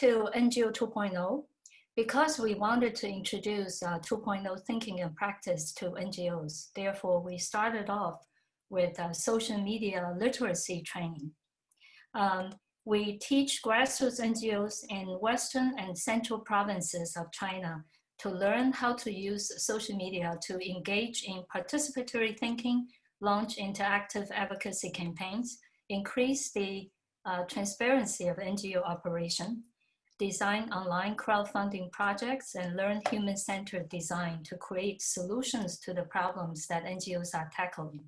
To NGO 2.0, because we wanted to introduce uh, 2.0 thinking and practice to NGOs, therefore we started off with uh, social media literacy training. Um, we teach grassroots NGOs in Western and Central provinces of China to learn how to use social media to engage in participatory thinking, launch interactive advocacy campaigns, increase the uh, transparency of NGO operation, design online crowdfunding projects, and learn human-centered design to create solutions to the problems that NGOs are tackling.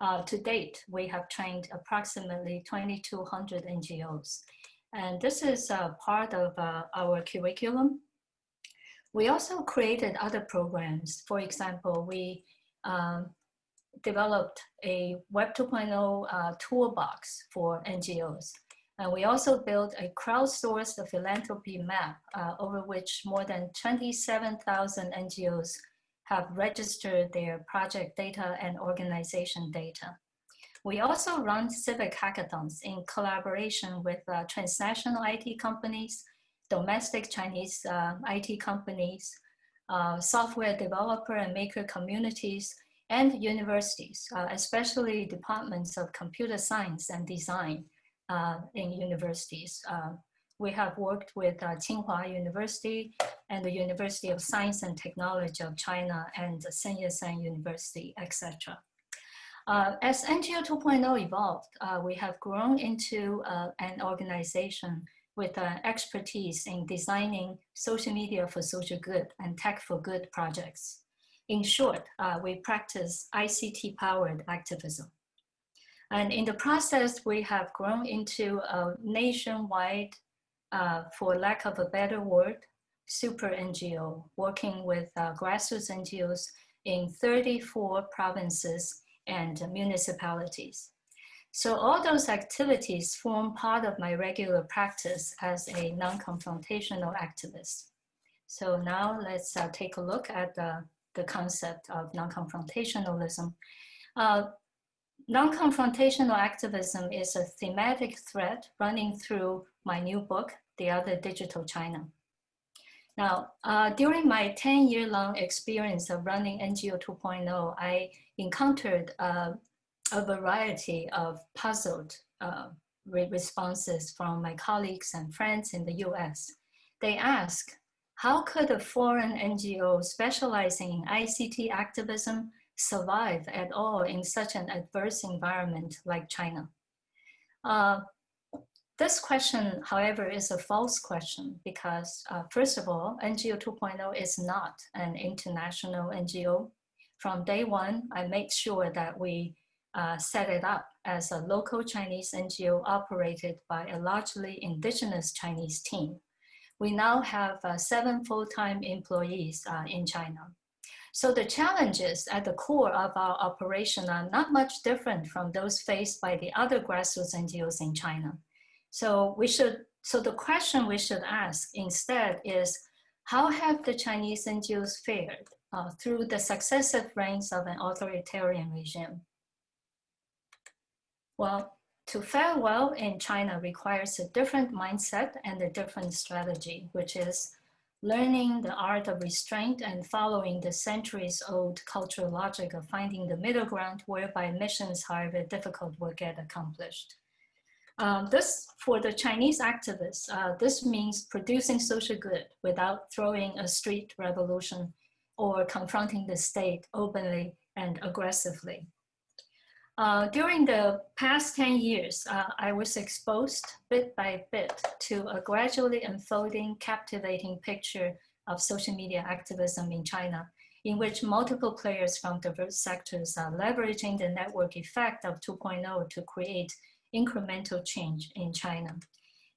Uh, to date, we have trained approximately 2,200 NGOs. And this is uh, part of uh, our curriculum we also created other programs. For example, we um, developed a Web 2.0 uh, toolbox for NGOs. And we also built a crowdsourced philanthropy map uh, over which more than 27,000 NGOs have registered their project data and organization data. We also run civic hackathons in collaboration with uh, transnational IT companies, domestic Chinese uh, IT companies, uh, software developer and maker communities, and universities, uh, especially departments of computer science and design in universities. Uh, we have worked with uh, Tsinghua University and the University of Science and Technology of China and Sun Yat-sen University, etc. Uh, as NGO 2.0 evolved, uh, we have grown into uh, an organization with uh, expertise in designing social media for social good and tech for good projects. In short, uh, we practice ICT-powered activism. And in the process, we have grown into a nationwide, uh, for lack of a better word, super NGO, working with uh, grassroots NGOs in 34 provinces and municipalities. So all those activities form part of my regular practice as a non-confrontational activist. So now let's uh, take a look at the, the concept of non-confrontationalism. Uh, non-confrontational activism is a thematic thread running through my new book, The Other Digital China. Now, uh, during my 10 year long experience of running NGO 2.0, I encountered uh, a variety of puzzled uh, responses from my colleagues and friends in the US. They ask, how could a foreign NGO specializing in ICT activism survive at all in such an adverse environment like China? Uh, this question, however, is a false question because, uh, first of all, NGO 2.0 is not an international NGO. From day one, I made sure that we uh, set it up as a local Chinese NGO operated by a largely indigenous Chinese team. We now have uh, seven full-time employees uh, in China. So the challenges at the core of our operation are not much different from those faced by the other grassroots NGOs in China. So we should, so the question we should ask instead is, how have the Chinese NGOs fared uh, through the successive reigns of an authoritarian regime? Well, to fare well in China requires a different mindset and a different strategy, which is learning the art of restraint and following the centuries old cultural logic of finding the middle ground whereby missions, however difficult, will get accomplished. Um, this, for the Chinese activists, uh, this means producing social good without throwing a street revolution or confronting the state openly and aggressively. Uh, during the past 10 years, uh, I was exposed bit by bit to a gradually unfolding, captivating picture of social media activism in China, in which multiple players from diverse sectors are leveraging the network effect of 2.0 to create incremental change in China.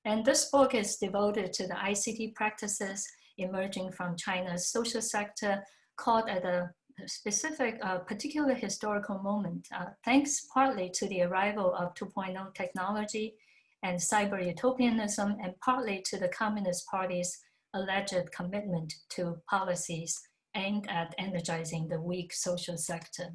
And this book is devoted to the ICT practices emerging from China's social sector caught at a specific, uh, particular historical moment, uh, thanks partly to the arrival of 2.0 technology and cyber utopianism, and partly to the Communist Party's alleged commitment to policies aimed at energizing the weak social sector.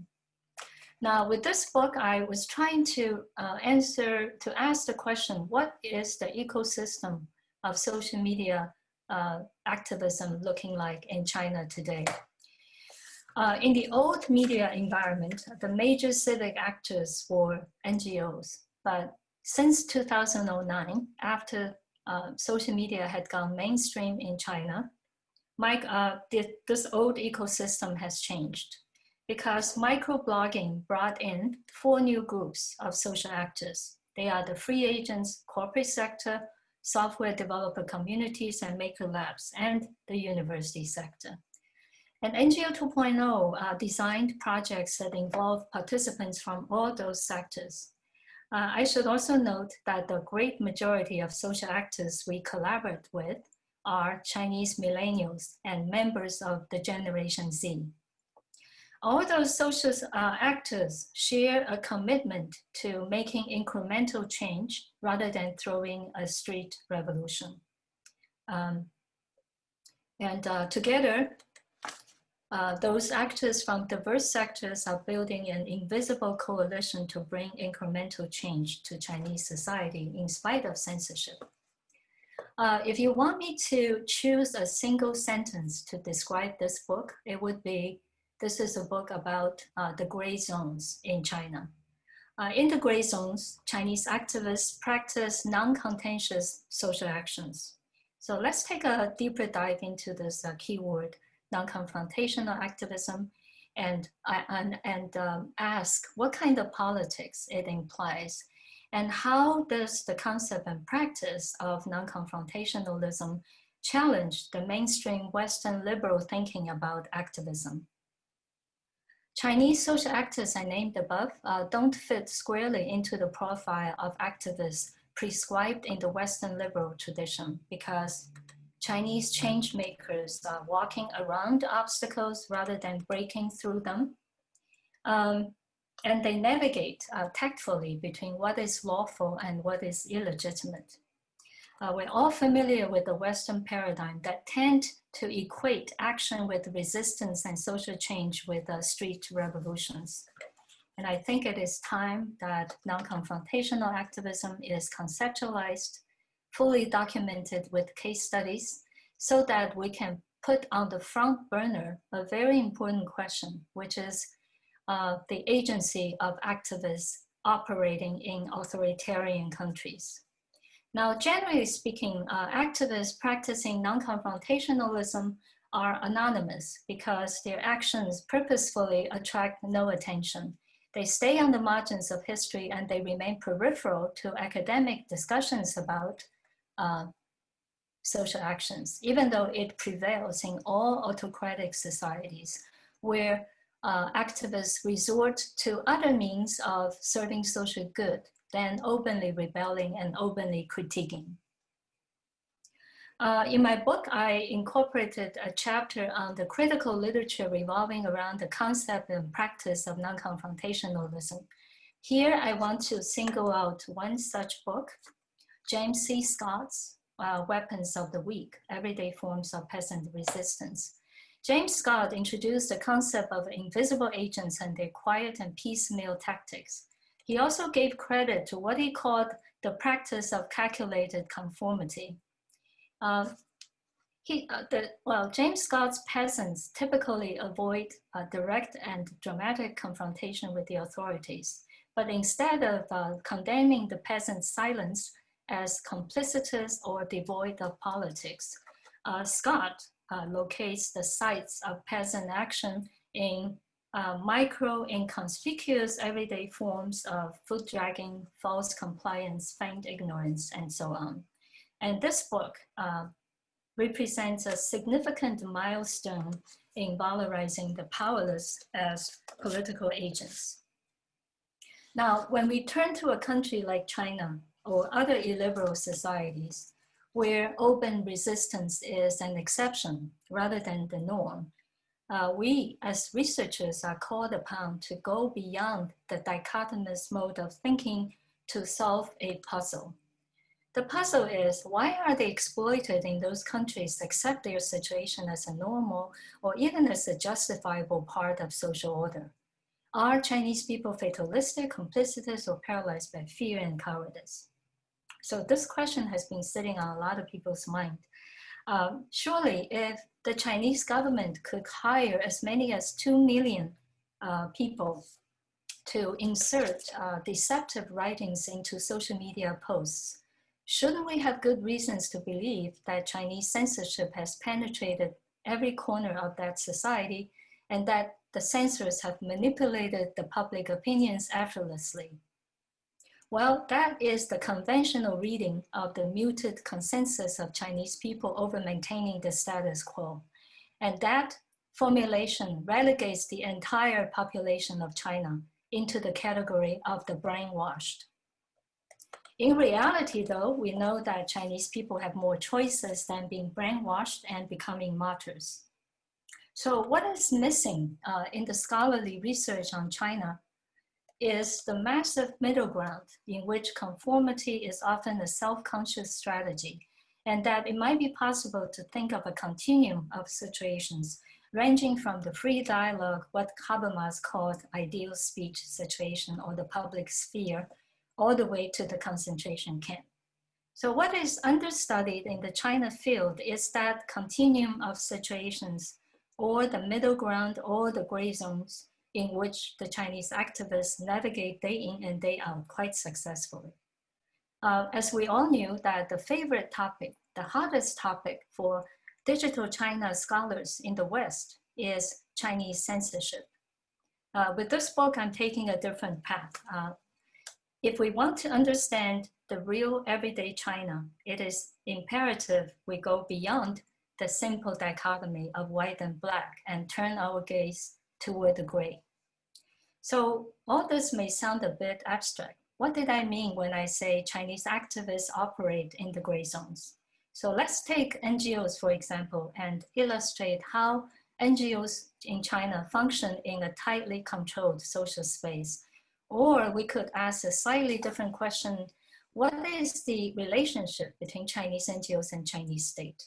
Now, with this book, I was trying to uh, answer, to ask the question, what is the ecosystem of social media uh, activism looking like in China today? Uh, in the old media environment, the major civic actors were NGOs. But since 2009, after uh, social media had gone mainstream in China, Mike, uh, this old ecosystem has changed because microblogging brought in four new groups of social actors. They are the free agents, corporate sector, software developer communities, and maker labs, and the university sector. And NGO 2.0 uh, designed projects that involve participants from all those sectors. Uh, I should also note that the great majority of social actors we collaborate with are Chinese millennials and members of the Generation Z. All those social uh, actors share a commitment to making incremental change rather than throwing a street revolution. Um, and uh, together, uh, those actors from diverse sectors are building an invisible coalition to bring incremental change to Chinese society in spite of censorship. Uh, if you want me to choose a single sentence to describe this book, it would be, this is a book about uh, the gray zones in China. Uh, in the gray zones, Chinese activists practice non-contentious social actions. So let's take a deeper dive into this uh, keyword non-confrontational activism and, and, and um, ask what kind of politics it implies and how does the concept and practice of non-confrontationalism challenge the mainstream Western liberal thinking about activism. Chinese social actors I named above uh, don't fit squarely into the profile of activists prescribed in the Western liberal tradition because Chinese change makers are walking around obstacles rather than breaking through them. Um, and they navigate uh, tactfully between what is lawful and what is illegitimate. Uh, we're all familiar with the Western paradigm that tend to equate action with resistance and social change with uh, street revolutions. And I think it is time that non-confrontational activism is conceptualized fully documented with case studies so that we can put on the front burner a very important question, which is uh, the agency of activists operating in authoritarian countries. Now, generally speaking, uh, activists practicing non-confrontationalism are anonymous because their actions purposefully attract no attention. They stay on the margins of history and they remain peripheral to academic discussions about uh, social actions, even though it prevails in all autocratic societies where uh, activists resort to other means of serving social good than openly rebelling and openly critiquing. Uh, in my book, I incorporated a chapter on the critical literature revolving around the concept and practice of non-confrontationalism. Here, I want to single out one such book, James C. Scott's uh, Weapons of the Weak, Everyday Forms of Peasant Resistance. James Scott introduced the concept of invisible agents and their quiet and piecemeal tactics. He also gave credit to what he called the practice of calculated conformity. Uh, he, uh, the, well, James Scott's peasants typically avoid direct and dramatic confrontation with the authorities, but instead of uh, condemning the peasants' silence, as complicitous or devoid of politics. Uh, Scott uh, locates the sites of peasant action in uh, micro inconspicuous everyday forms of foot dragging, false compliance, feigned ignorance, and so on. And this book uh, represents a significant milestone in valorizing the powerless as political agents. Now, when we turn to a country like China, or other illiberal societies where open resistance is an exception rather than the norm, uh, we as researchers are called upon to go beyond the dichotomous mode of thinking to solve a puzzle. The puzzle is why are they exploited in those countries accept their situation as a normal or even as a justifiable part of social order? Are Chinese people fatalistic, complicitous, or paralyzed by fear and cowardice? So this question has been sitting on a lot of people's mind. Um, surely, if the Chinese government could hire as many as 2 million uh, people to insert uh, deceptive writings into social media posts, shouldn't we have good reasons to believe that Chinese censorship has penetrated every corner of that society and that the censors have manipulated the public opinions effortlessly? Well, that is the conventional reading of the muted consensus of Chinese people over maintaining the status quo. And that formulation relegates the entire population of China into the category of the brainwashed. In reality, though, we know that Chinese people have more choices than being brainwashed and becoming martyrs. So what is missing uh, in the scholarly research on China is the massive middle ground in which conformity is often a self-conscious strategy and that it might be possible to think of a continuum of situations ranging from the free dialogue, what Habermas called ideal speech situation or the public sphere, all the way to the concentration camp. So what is understudied in the China field is that continuum of situations or the middle ground or the gray zones in which the Chinese activists navigate day in and day out quite successfully. Uh, as we all knew that the favorite topic, the hottest topic for digital China scholars in the West is Chinese censorship. Uh, with this book, I'm taking a different path. Uh, if we want to understand the real everyday China, it is imperative we go beyond the simple dichotomy of white and black and turn our gaze toward the gray. So all this may sound a bit abstract. What did I mean when I say Chinese activists operate in the gray zones? So let's take NGOs, for example, and illustrate how NGOs in China function in a tightly controlled social space. Or we could ask a slightly different question, what is the relationship between Chinese NGOs and Chinese state?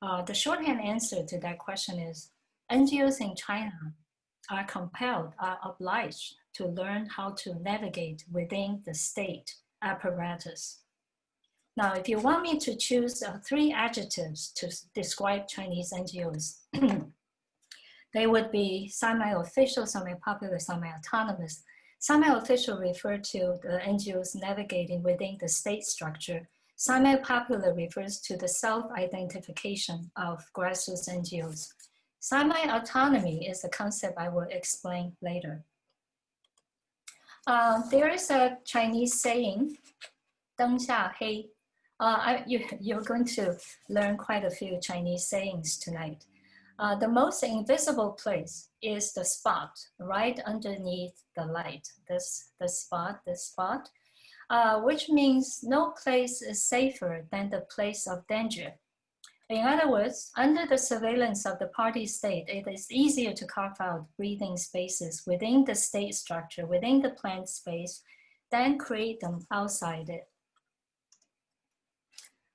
Uh, the shorthand answer to that question is NGOs in China are compelled, are obliged to learn how to navigate within the state apparatus. Now, if you want me to choose uh, three adjectives to describe Chinese NGOs, they would be semi-official, semi-popular, semi-autonomous. Semi-official refer to the NGOs navigating within the state structure. Semi-popular refers to the self-identification of grassroots NGOs. Semi-autonomy is a concept I will explain later. Uh, there is a Chinese saying, 灯下黑. Uh, I, you, you're going to learn quite a few Chinese sayings tonight. Uh, the most invisible place is the spot right underneath the light. This the spot, the spot, uh, which means no place is safer than the place of danger. In other words, under the surveillance of the party state, it is easier to carve out breathing spaces within the state structure, within the planned space, than create them outside it.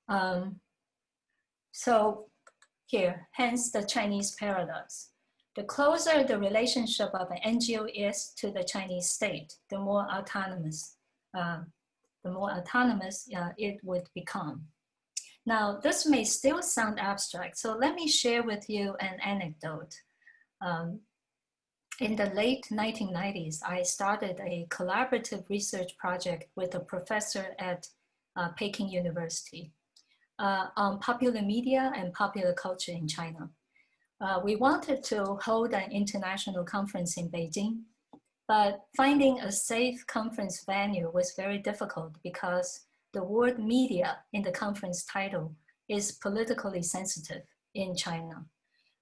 Um, so here, hence the Chinese paradox. The closer the relationship of an NGO is to the Chinese state, the more autonomous, uh, the more autonomous uh, it would become. Now, this may still sound abstract, so let me share with you an anecdote. Um, in the late 1990s, I started a collaborative research project with a professor at uh, Peking University uh, on popular media and popular culture in China. Uh, we wanted to hold an international conference in Beijing, but finding a safe conference venue was very difficult because the word media in the conference title is politically sensitive in China.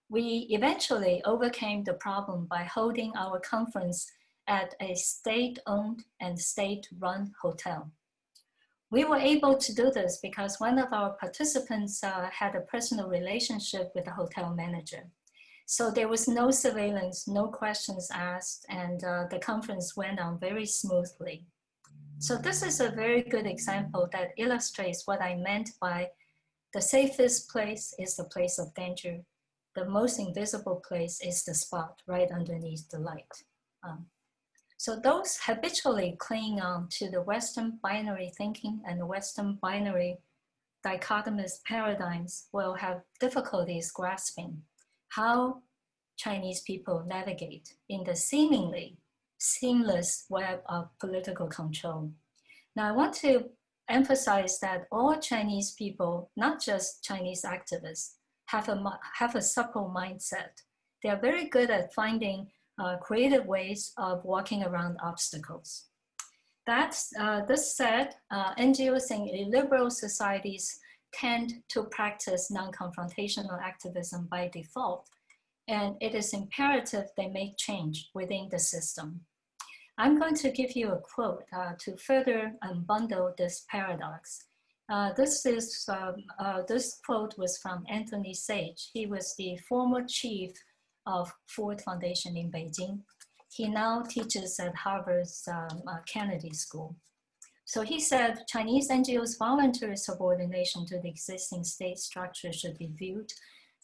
We eventually overcame the problem by holding our conference at a state-owned and state-run hotel. We were able to do this because one of our participants uh, had a personal relationship with the hotel manager. So there was no surveillance, no questions asked, and uh, the conference went on very smoothly. So this is a very good example that illustrates what I meant by the safest place is the place of danger. The most invisible place is the spot right underneath the light. Um, so those habitually clinging on to the Western binary thinking and Western binary dichotomous paradigms will have difficulties grasping how Chinese people navigate in the seemingly seamless web of political control. Now, I want to emphasize that all Chinese people, not just Chinese activists, have a, have a supple mindset. They are very good at finding uh, creative ways of walking around obstacles. That's, uh, this said, uh, NGOs in liberal societies tend to practice non-confrontational activism by default, and it is imperative they make change within the system. I'm going to give you a quote uh, to further unbundle this paradox. Uh, this is um, uh, this quote was from Anthony Saich. He was the former chief of Ford Foundation in Beijing. He now teaches at Harvard's um, uh, Kennedy School. So he said Chinese NGOs' voluntary subordination to the existing state structure should be viewed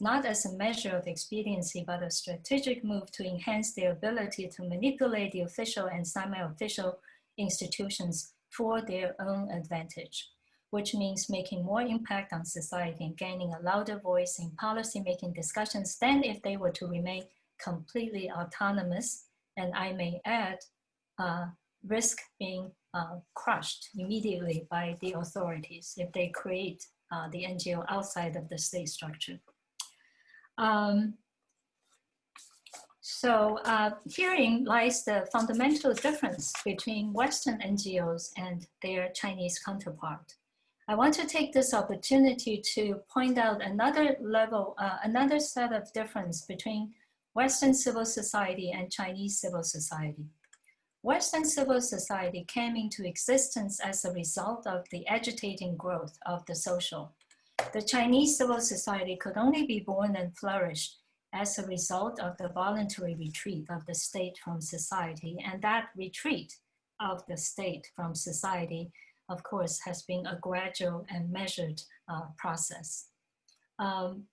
not as a measure of expediency, but a strategic move to enhance their ability to manipulate the official and semi-official institutions for their own advantage, which means making more impact on society and gaining a louder voice in policy-making discussions than if they were to remain completely autonomous, and I may add, uh, risk being uh, crushed immediately by the authorities if they create uh, the NGO outside of the state structure. Um, so uh, herein lies the fundamental difference between Western NGOs and their Chinese counterpart. I want to take this opportunity to point out another level, uh, another set of difference between Western civil society and Chinese civil society. Western civil society came into existence as a result of the agitating growth of the social. The Chinese civil society could only be born and flourish as a result of the voluntary retreat of the state from society. And that retreat of the state from society, of course, has been a gradual and measured uh, process. Um,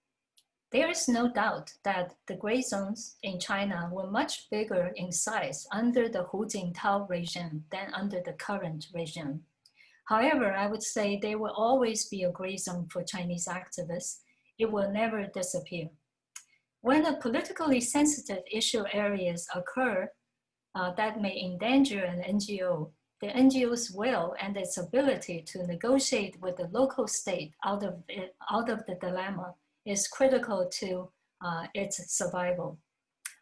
there is no doubt that the gray zones in China were much bigger in size under the Hu Jintao regime than under the current regime. However, I would say there will always be a gray zone for Chinese activists. It will never disappear. When a politically sensitive issue areas occur uh, that may endanger an NGO, the NGO's will and its ability to negotiate with the local state out of, it, out of the dilemma is critical to uh, its survival.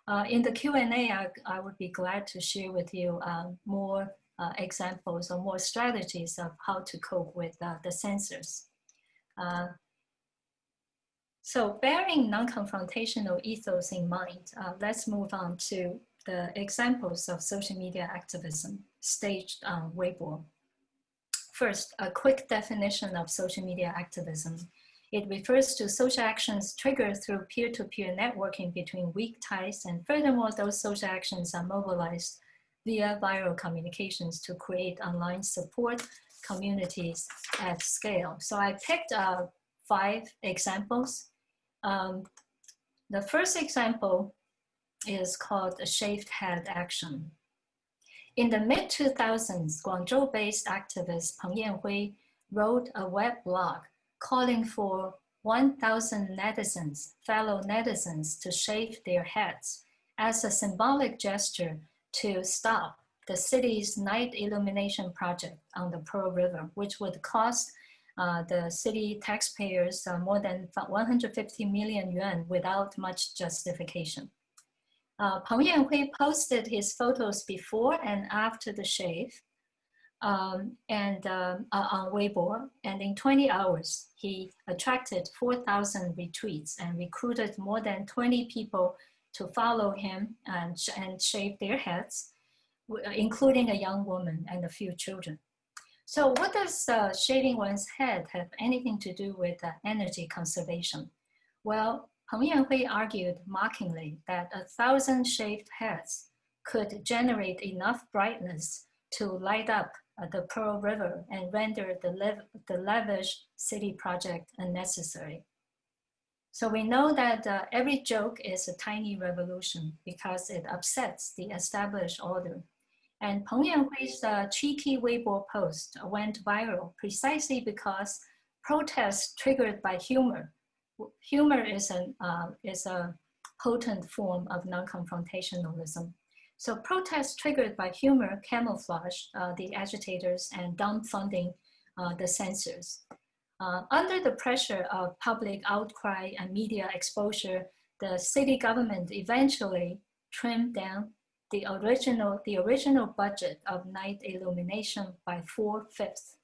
Uh, in the Q&A, I, I, would be glad to share with you uh, more uh, examples or more strategies of how to cope with uh, the censors. Uh, so bearing non-confrontational ethos in mind, let's move on to the examples of social media activism staged on Weibo. First, a quick definition of social media activism. It refers to social actions triggered through peer-to-peer -peer networking between weak ties, and furthermore, those social actions are mobilized via viral communications to create online support communities at scale. So I picked uh, five examples. Um, the first example is called a shaved head action. In the mid-2000s, Guangzhou-based activist Peng Yanhui wrote a web blog calling for 1,000 netizens, fellow netizens, to shave their heads as a symbolic gesture to stop the city's night illumination project on the Pearl River, which would cost uh, the city taxpayers uh, more than 150 million yuan without much justification. Uh, Peng Yanhui posted his photos before and after the shave, um, and um, uh, on Weibo. And in 20 hours, he attracted 4,000 retweets and recruited more than 20 people to follow him and, and shave their heads, including a young woman and a few children. So what does uh, shaving one's head have anything to do with uh, energy conservation? Well, Peng Yanhui argued mockingly that a thousand shaved heads could generate enough brightness to light up uh, the Pearl River and render the, the lavish city project unnecessary. So we know that uh, every joke is a tiny revolution because it upsets the established order. And Peng Yanhui's uh, cheeky Weibo post went viral precisely because protests triggered by humor. Humor is, an, uh, is a potent form of non-confrontationalism. So protests triggered by humor camouflage uh, the agitators and dumbfunding uh, the censors. Uh, under the pressure of public outcry and media exposure, the city government eventually trimmed down the original, the original budget of night illumination by four-fifths,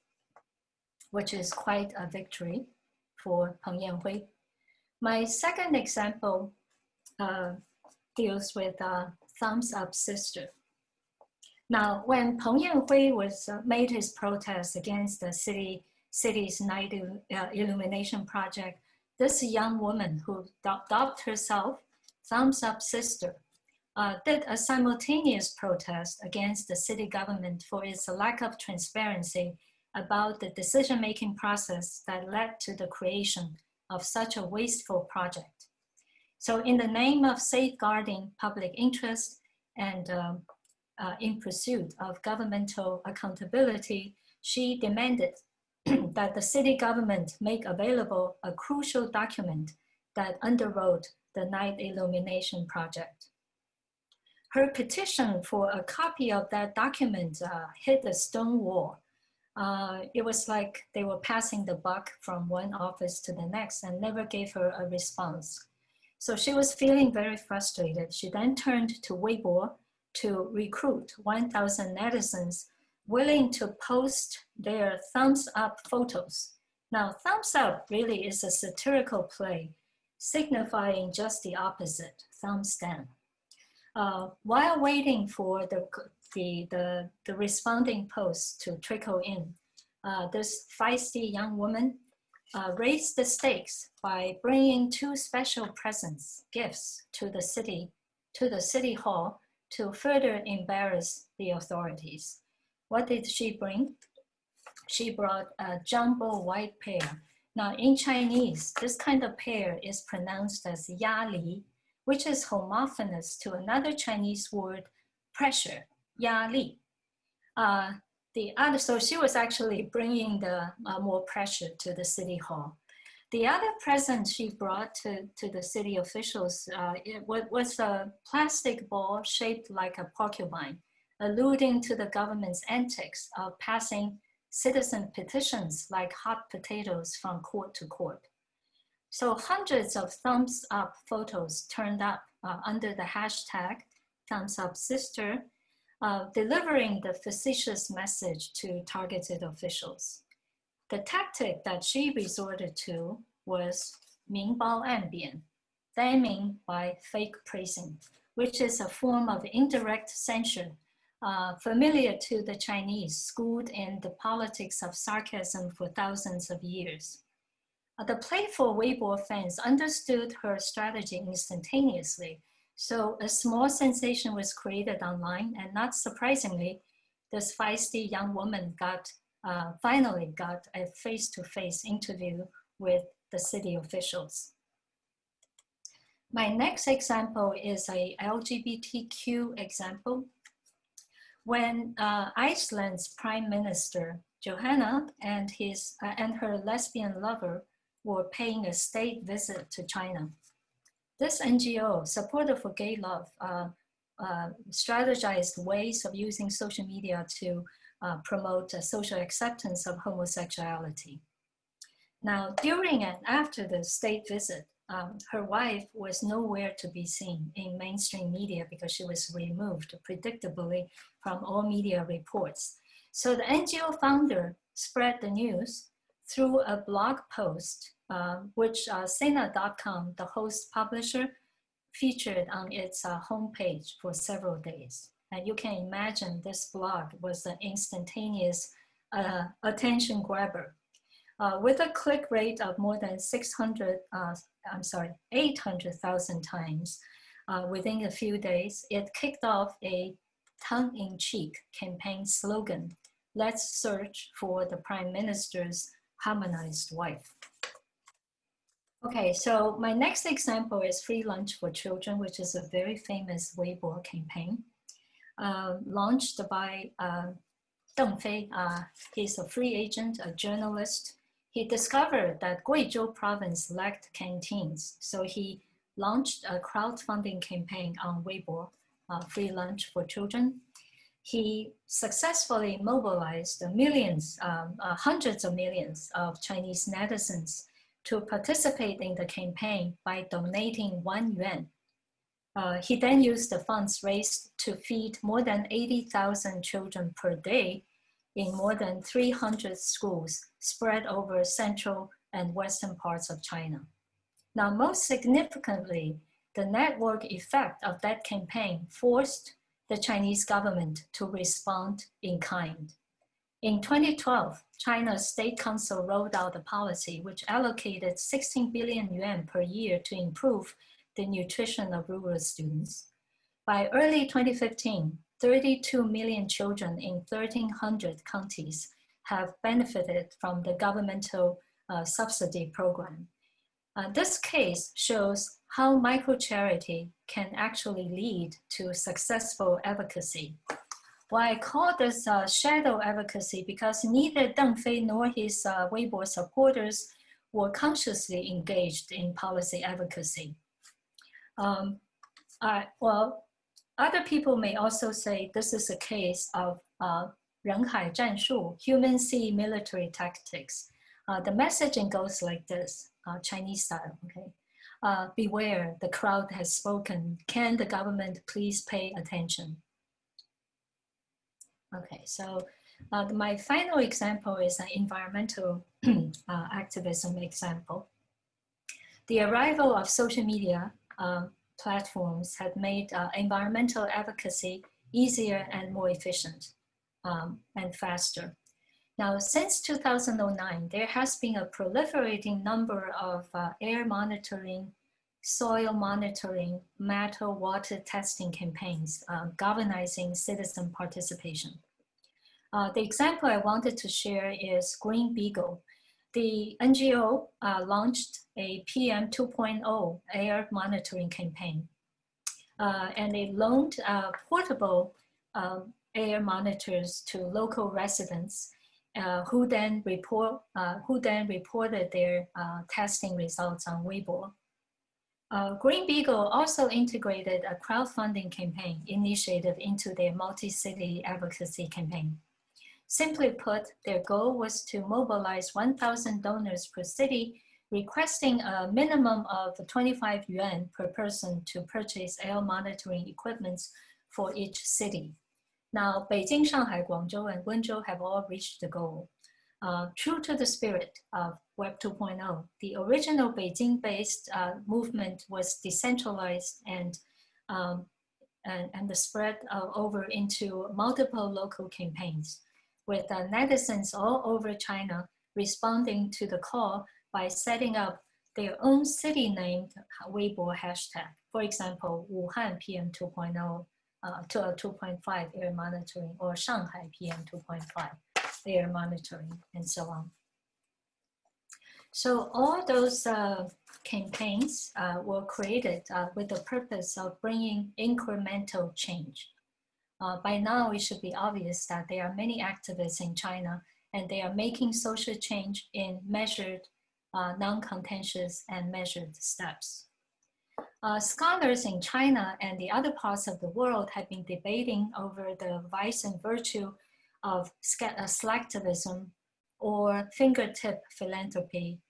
which is quite a victory for Peng Yanhui. My second example uh, deals with uh, Thumbs Up Sister. Now, when Peng Yanhui was uh, made his protest against the city city's night uh, illumination project, this young woman who dubbed herself Thumbs Up Sister uh, did a simultaneous protest against the city government for its lack of transparency about the decision-making process that led to the creation of such a wasteful project. So in the name of safeguarding public interest and um, uh, in pursuit of governmental accountability, she demanded that the city government make available a crucial document that underwrote the night illumination project. Her petition for a copy of that document uh, hit a stone wall. Uh, it was like they were passing the buck from one office to the next and never gave her a response. So she was feeling very frustrated. She then turned to Weibo to recruit 1,000 netizens willing to post their thumbs up photos. Now, thumbs up really is a satirical play signifying just the opposite, thumbs down. Uh, while waiting for the, the, the, the responding posts to trickle in, uh, this feisty young woman uh, raised the stakes by bringing two special presents, gifts to the city, to the city hall to further embarrass the authorities. What did she bring? She brought a jumbo white pear. Now in Chinese, this kind of pear is pronounced as yali, which is homophonous to another Chinese word, pressure, yali. Uh, the other, so she was actually bringing the uh, more pressure to the city hall. The other present she brought to, to the city officials uh, was, was a plastic ball shaped like a porcupine alluding to the government's antics of passing citizen petitions like hot potatoes from court to court. So hundreds of thumbs up photos turned up uh, under the hashtag thumbs up sister, uh, delivering the facetious message to targeted officials. The tactic that she resorted to was Mingbao Anbian, damning by fake praising, which is a form of indirect censure uh, familiar to the Chinese, schooled in the politics of sarcasm for thousands of years. Uh, the playful Weibo fans understood her strategy instantaneously, so a small sensation was created online, and not surprisingly, this feisty young woman got uh, finally got a face-to-face -face interview with the city officials. My next example is a LGBTQ example when uh, Iceland's prime minister, Johanna, and, his, uh, and her lesbian lover were paying a state visit to China. This NGO, Supporter for Gay Love, uh, uh, strategized ways of using social media to uh, promote social acceptance of homosexuality. Now, during and after the state visit, um, her wife was nowhere to be seen in mainstream media because she was removed predictably from all media reports. So the NGO founder spread the news through a blog post, uh, which uh, Sina.com, the host publisher, featured on its uh, homepage for several days. And you can imagine this blog was an instantaneous uh, attention grabber. Uh, with a click rate of more than 600, uh, I'm sorry, 800,000 times uh, within a few days, it kicked off a tongue-in-cheek campaign slogan, let's search for the prime minister's harmonized wife. Okay, so my next example is Free Lunch for Children, which is a very famous Weibo campaign uh, launched by uh, Deng Fei. Uh, he's a free agent, a journalist. He discovered that Guizhou province lacked canteens, so he launched a crowdfunding campaign on Weibo, uh, Free Lunch for Children. He successfully mobilized millions, um, uh, hundreds of millions of Chinese netizens to participate in the campaign by donating one yuan. Uh, he then used the funds raised to feed more than 80,000 children per day in more than 300 schools spread over central and western parts of China. Now, most significantly, the network effect of that campaign forced the Chinese government to respond in kind. In 2012, China's State Council rolled out a policy which allocated 16 billion yuan per year to improve the nutrition of rural students. By early 2015, 32 million children in 1,300 counties have benefited from the governmental uh, subsidy program. Uh, this case shows how micro-charity can actually lead to successful advocacy. Why I call this uh, shadow advocacy because neither Deng Fei nor his uh, Weibo supporters were consciously engaged in policy advocacy. Um, well, other people may also say this is a case of uh, 人海战术, human sea military tactics. Uh, the messaging goes like this, uh, Chinese style, okay? Uh, beware, the crowd has spoken. Can the government please pay attention? Okay, so uh, my final example is an environmental uh, activism example. The arrival of social media uh, platforms had made uh, environmental advocacy easier and more efficient um, and faster. Now, since 2009, there has been a proliferating number of uh, air monitoring, soil monitoring, metal water testing campaigns uh, galvanizing citizen participation. Uh, the example I wanted to share is Green Beagle. The NGO uh, launched a PM 2.0 air monitoring campaign. Uh, and they loaned uh, portable um, air monitors to local residents uh, who then report uh, who then reported their uh, testing results on Weibo. Green Beagle also integrated a crowdfunding campaign initiated into their multi-city advocacy campaign. Simply put, their goal was to mobilize 1,000 donors per city, requesting a minimum of 25 yuan per person to purchase air monitoring equipment for each city. Now, Beijing, Shanghai, Guangzhou, and Wenzhou have all reached the goal. Uh, true to the spirit of Web 2.0, the original Beijing-based uh, movement was decentralized and, um, and, and the spread uh, over into multiple local campaigns, with uh, netizens all over China responding to the call by setting up their own city-named Weibo hashtag. For example, Wuhan PM 2.0 uh, to a 2.5 air monitoring or Shanghai PM 2.5 air monitoring and so on. So all those uh, campaigns uh, were created uh, with the purpose of bringing incremental change. Uh, by now, it should be obvious that there are many activists in China and they are making social change in measured, uh, non-contentious and measured steps. Uh, scholars in China and the other parts of the world have been debating over the vice and virtue of uh, slacktivism or fingertip philanthropy.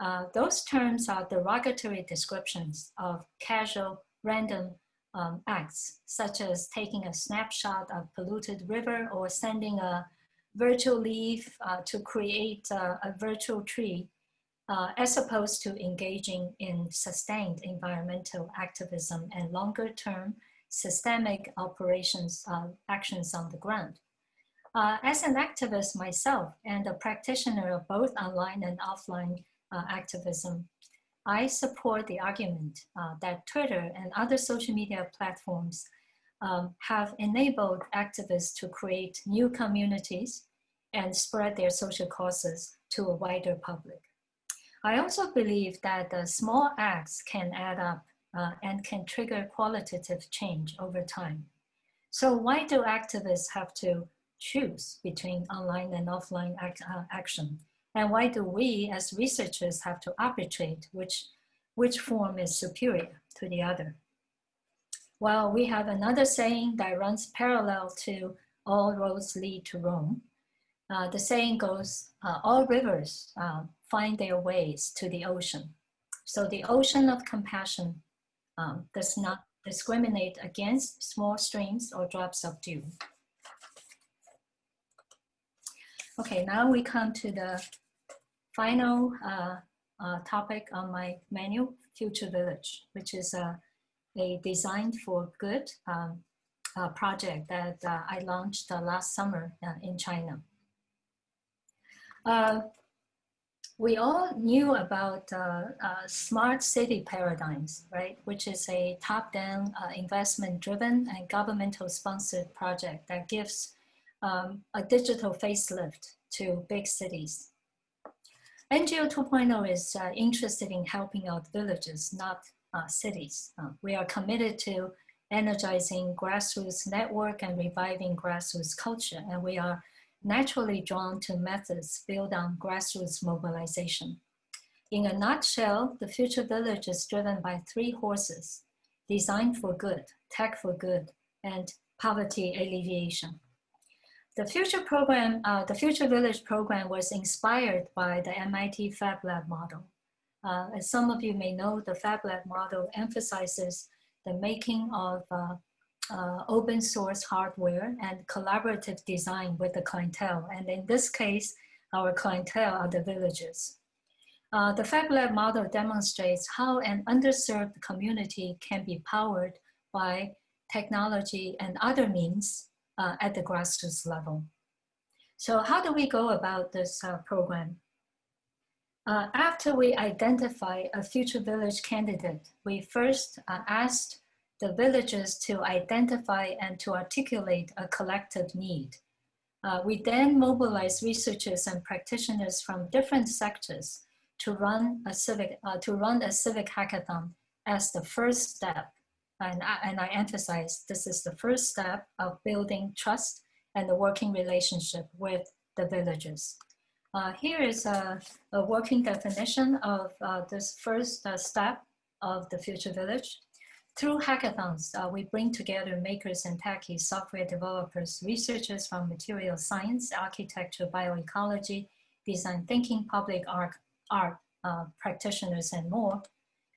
Uh, those terms are derogatory descriptions of casual, random um, acts, such as taking a snapshot of polluted river or sending a virtual leaf uh, to create uh, a virtual tree uh, as opposed to engaging in sustained environmental activism and longer term systemic operations uh, actions on the ground. Uh, as an activist myself and a practitioner of both online and offline uh, activism, I support the argument uh, that Twitter and other social media platforms um, have enabled activists to create new communities and spread their social causes to a wider public. I also believe that the small acts can add up uh, and can trigger qualitative change over time. So why do activists have to choose between online and offline act, uh, action? And why do we as researchers have to arbitrate which, which form is superior to the other? Well, we have another saying that runs parallel to all roads lead to Rome. Uh, the saying goes, uh, all rivers uh, find their ways to the ocean. So the ocean of compassion um, does not discriminate against small streams or drops of dew. Okay, now we come to the final uh, uh, topic on my menu, Future Village, which is uh, a Design for Good um, uh, project that uh, I launched uh, last summer in China. we all knew about smart city paradigms, right? Which is a top-down investment-driven and governmental-sponsored project that gives um, a digital facelift to big cities. NGO 2.0 is uh, interested in helping out villages, not uh, cities. Uh, we are committed to energizing grassroots network and reviving grassroots culture, and we are naturally drawn to methods built on grassroots mobilization. In a nutshell, the future village is driven by three horses, design for good, tech for good, and poverty alleviation. The future program, uh, the Future Village program was inspired by the MIT Fab Lab model. Uh, as some of you may know, the Fab Lab model emphasizes the making of uh, uh, open source hardware and collaborative design with the clientele. And in this case, our clientele are the villages. Uh, the Fab Lab model demonstrates how an underserved community can be powered by technology and other means uh, at the grassroots level. So how do we go about this uh, program? Uh, after we identify a future village candidate, we first uh, asked the villagers to identify and to articulate a collective need. Uh, we then mobilize researchers and practitioners from different sectors to run a civic, uh, to run a civic hackathon as the first step. And I, and I emphasize this is the first step of building trust and the working relationship with the villagers. Uh, here is a, a, working definition of uh, this first uh, step of the future village. Through hackathons, uh, we bring together makers and techies, software developers, researchers from material science, architecture, bioecology, design thinking, public art, art uh, practitioners, and more.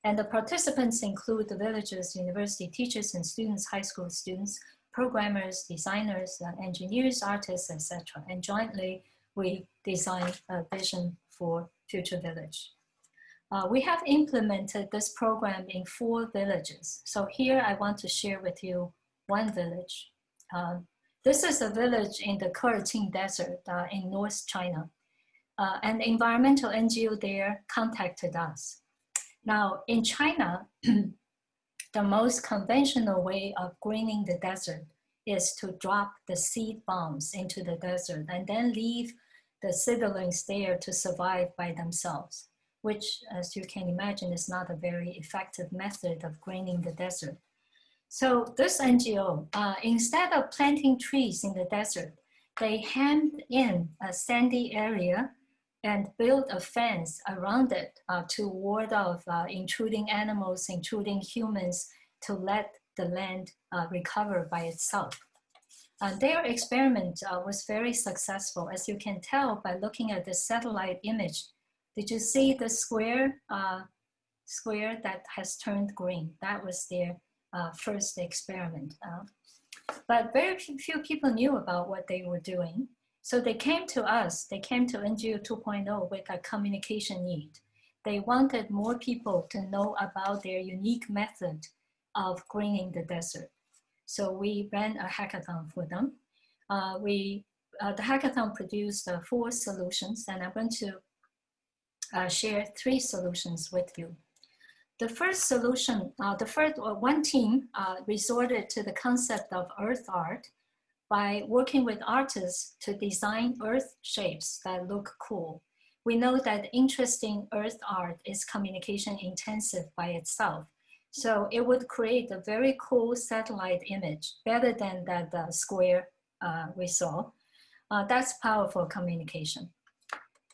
And the participants include the villagers, university teachers and students, high school students, programmers, designers, uh, engineers, artists, etc. And jointly, we designed a vision for Future Village. Uh, we have implemented this program in four villages. So here I want to share with you one village. Um, this is a village in the Keerching Desert uh, in North China. Uh, an environmental NGO there contacted us. Now in China, the most conventional way of greening the desert is to drop the seed bombs into the desert and then leave the seedlings there to survive by themselves, which, as you can imagine, is not a very effective method of greening the desert. So this NGO, uh, instead of planting trees in the desert, they hemmed in a sandy area and build a fence around it uh, to ward off uh, intruding animals, intruding humans, to let the land uh, recover by itself. Uh, their experiment uh, was very successful, as you can tell by looking at the satellite image. Did you see the square, uh, square that has turned green? That was their first experiment. But very few people knew about what they were doing. So they came to us, they came to NGO 2.0 with a communication need. They wanted more people to know about their unique method of greening the desert. So we ran a hackathon for them. Uh, we, uh, the hackathon produced uh, four solutions and I'm going to uh, share three solutions with you. The first solution, uh, the first uh, one team resorted to the concept of earth art by working with artists to design earth shapes that look cool. we know that interesting earth art is communication intensive by itself. So it would create a very cool satellite image, better than that uh, square uh, we saw. Uh, that's powerful communication.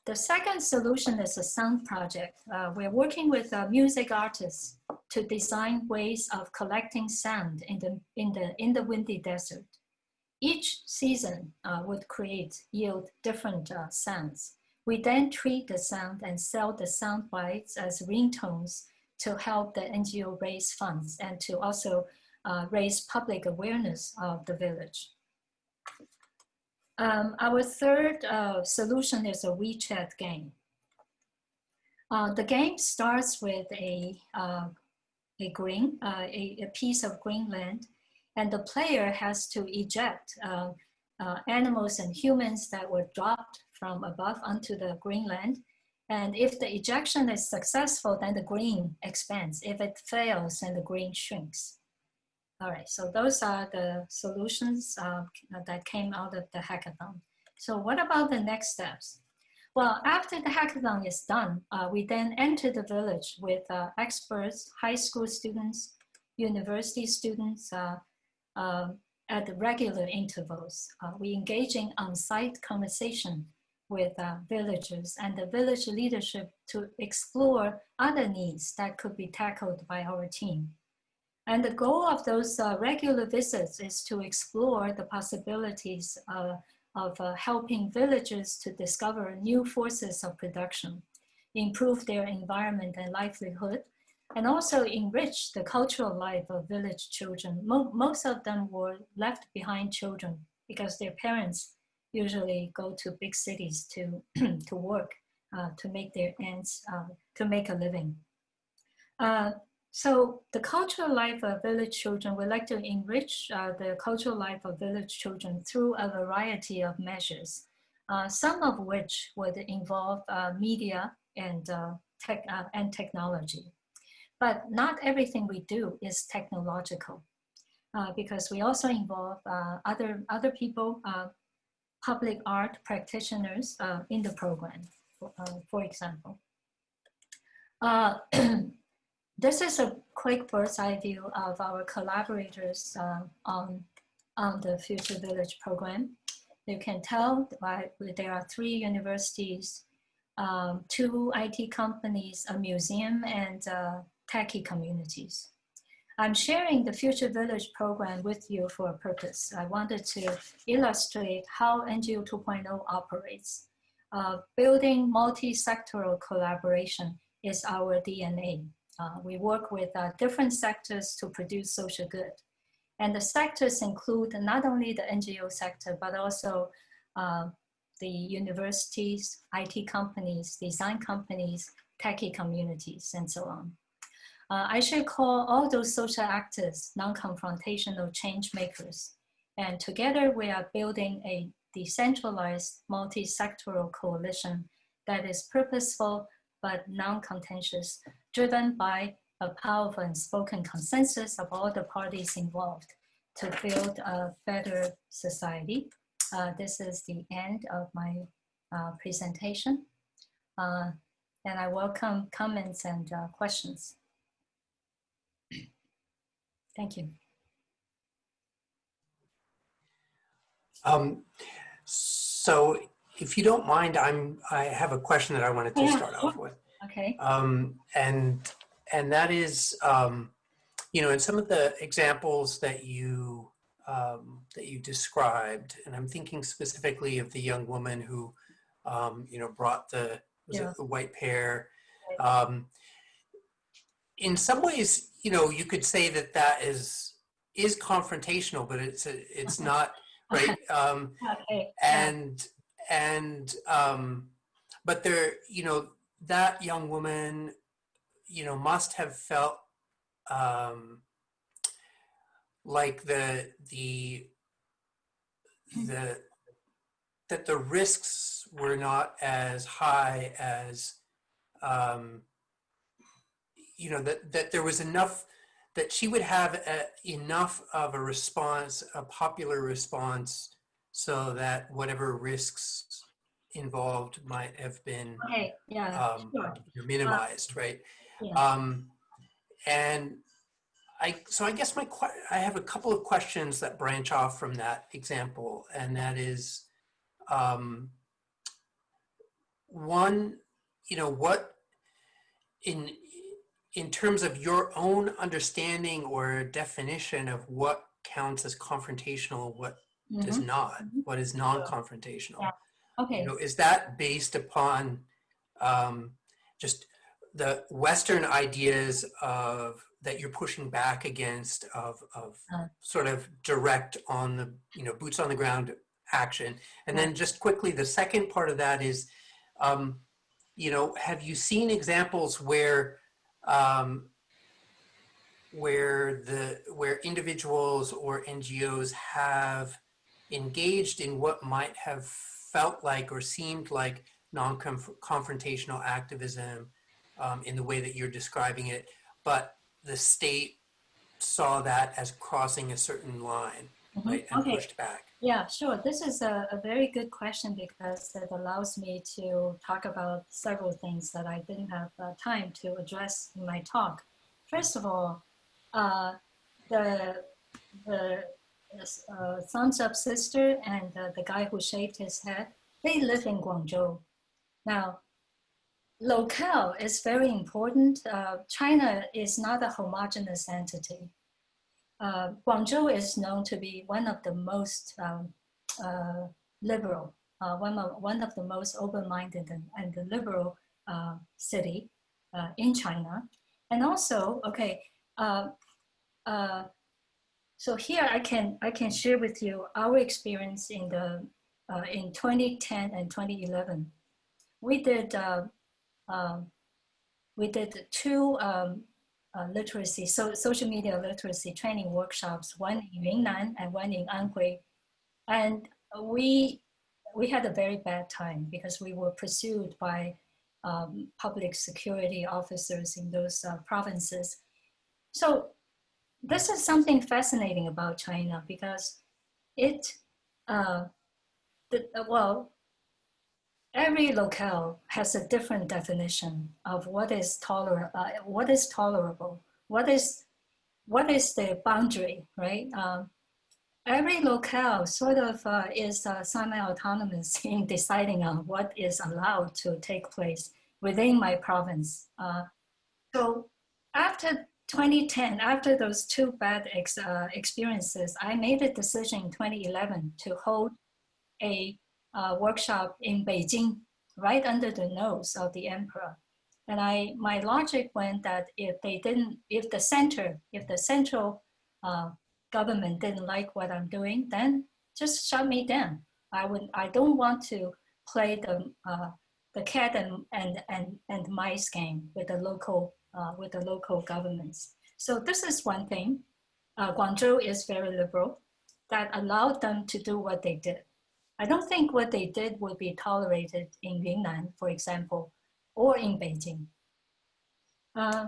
The second solution is a sound project. Uh, we're working with uh, music artists to design ways of collecting sound in the, in the, in the windy desert. Each season uh, would create, yield different uh, sounds. We then treat the sound and sell the sound bites as ringtones to help the NGO raise funds and to also uh, raise public awareness of the village. Um, our third uh, solution is a WeChat game. Uh, the game starts with a, uh, a green, a, a, piece of green land, and the player has to eject uh, uh, animals and humans that were dropped from above onto the green land. And if the ejection is successful, then the green expands. If it fails, then the green shrinks. All right, so those are the solutions uh, that came out of the hackathon. So what about the next steps? Well, after the hackathon is done, uh, we then enter the village with uh, experts, high school students, university students uh, at regular intervals. Uh, we engage in on-site conversation with villagers and the village leadership to explore other needs that could be tackled by our team. And the goal of those uh, regular visits is to explore the possibilities uh, of uh, helping villagers to discover new forces of production, improve their environment and livelihood, and also enrich the cultural life of village children. Mo most of them were left behind children because their parents usually go to big cities to, to work, uh, to make their ends, uh, to make a living. Uh, so the cultural life of village children, we like to enrich uh, the cultural life of village children through a variety of measures, uh, some of which would involve uh, media and, tech, and technology. But not everything we do is technological uh, because we also involve other, other people, public art practitioners in the program, for, for example. This is a quick bird's eye view of our collaborators uh, on, on the Future Village program. You can tell right, there are three universities, um, two IT companies, a museum, and uh, techie communities. I'm sharing the Future Village program with you for a purpose. I wanted to illustrate how NGO 2.0 operates. Uh, building multi-sectoral collaboration is our DNA. Uh, we work with uh, different sectors to produce social good. And the sectors include not only the NGO sector, but also uh, the universities, IT companies, design companies, techie communities, and so on. Uh, I should call all those social actors non-confrontational change makers. And together we are building a decentralized multi-sectoral coalition that is purposeful but non-contentious driven by a powerful and spoken consensus of all the parties involved to build a better society. Uh, this is the end of my uh, presentation. Uh, and I welcome comments and uh, questions. Thank you. Um, so if you don't mind, I'm, I have a question that I wanted to yeah. start off with. Okay. Um, and and that is, um, you know, in some of the examples that you um, that you described, and I'm thinking specifically of the young woman who, um, you know, brought the yeah. the white pear. Um, in some ways, you know, you could say that that is is confrontational, but it's a, it's not right. Um, okay. And and um, but there, you know, that young woman, you know, must have felt um, like the the the that the risks were not as high as um, you know that that there was enough that she would have a, enough of a response, a popular response, so that whatever risks involved might have been Okay, yeah, um, sure. minimized, right? Yeah. Um, and I, so I guess my, I have a couple of questions that branch off from that example, and that is, um, one, you know, what in in terms of your own understanding or definition of what counts as confrontational, what does Mhm. not, what is non-confrontational? Yeah. Okay, You know, is that based upon um, just the Western ideas of that you're pushing back against of, of Uh. sort of direct on the, you know, boots on the ground action? And then just quickly, the second part of that is, um, you know, have you seen examples where um, where the where individuals or NGOs have engaged in what might have felt like or seemed like non-confrontational activism um, in the way that you're describing it, but the state saw that as crossing a certain line, Mhm. right, and okay. pushed back. Yeah, sure. This is a, a very good question because it allows me to talk about several things that I didn't have uh, time to address in my talk. First of all, uh, the, the uh, thumbs up sister and uh, the guy who shaved his head, they live in Guangzhou. Now, locale is very important. Uh, China is not a homogeneous entity. Uh, Guangzhou is known to be one of the most um, uh, liberal, uh, one, of, one of the most open-minded and, and the liberal uh, city uh, in China. And also, okay, uh, so here I can, I can share with you our experience in, the, in 2010 and 2011. We did, um, we did two um, uh, literacy, so social media literacy training workshops, one in Yunnan and one in Anhui. And we, we had a very bad time because we were pursued by um, public security officers in those uh, provinces. So this is something fascinating about China because it, uh, the, well, every locale has a different definition of what is toler- uh, what is tolerable, what is what is the boundary, right? Um, every locale sort of uh, is uh, semi-autonomous in deciding on what is allowed to take place within my province. Uh, so after 2010, after those two bad ex- uh, experiences, I made a decision in 2011 to hold a uh, workshop in Beijing, right under the nose of the emperor. And I, my logic went that if they didn't, if the center, if the central uh, government didn't like what I'm doing, then just shut me down. I would, I don't want to play the uh, the cat and, and and and mice game with the local uh, with the local governments. So this is one thing. Uh, Guangzhou is very liberal, that allowed them to do what they did. I don't think what they did would be tolerated in Yunnan, for example, or in Beijing. Uh,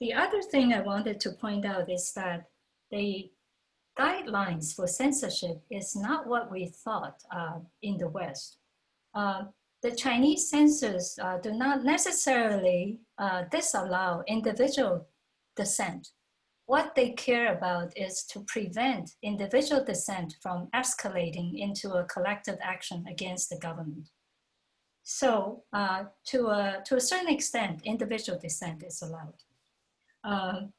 the other thing I wanted to point out is that the guidelines for censorship is not what we thought uh, in the West. Uh, the Chinese censors uh, do not necessarily uh, disallow individual dissent. What they care about is to prevent individual dissent from escalating into a collective action against the government. So uh, to, a, to a certain extent, individual dissent is allowed. Um,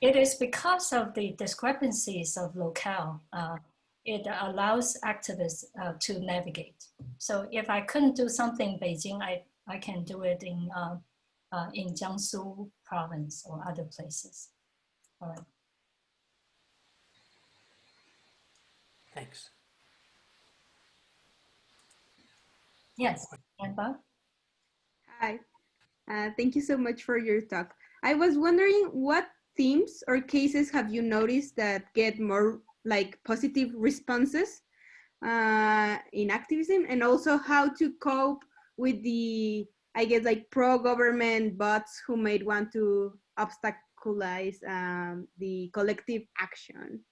it is because of the discrepancies of locale, uh, it allows activists uh, to navigate. So if I couldn't do something in Beijing, I, I can do it in, uh, in Jiangsu province or other places. All right. Thanks. Yes, and Hi, uh, thank you so much for your talk. I was wondering what themes or cases have you noticed that get more like positive responses uh, in activism and also how to cope with the, I guess like pro-government bots who might want to obstaculize um, the collective action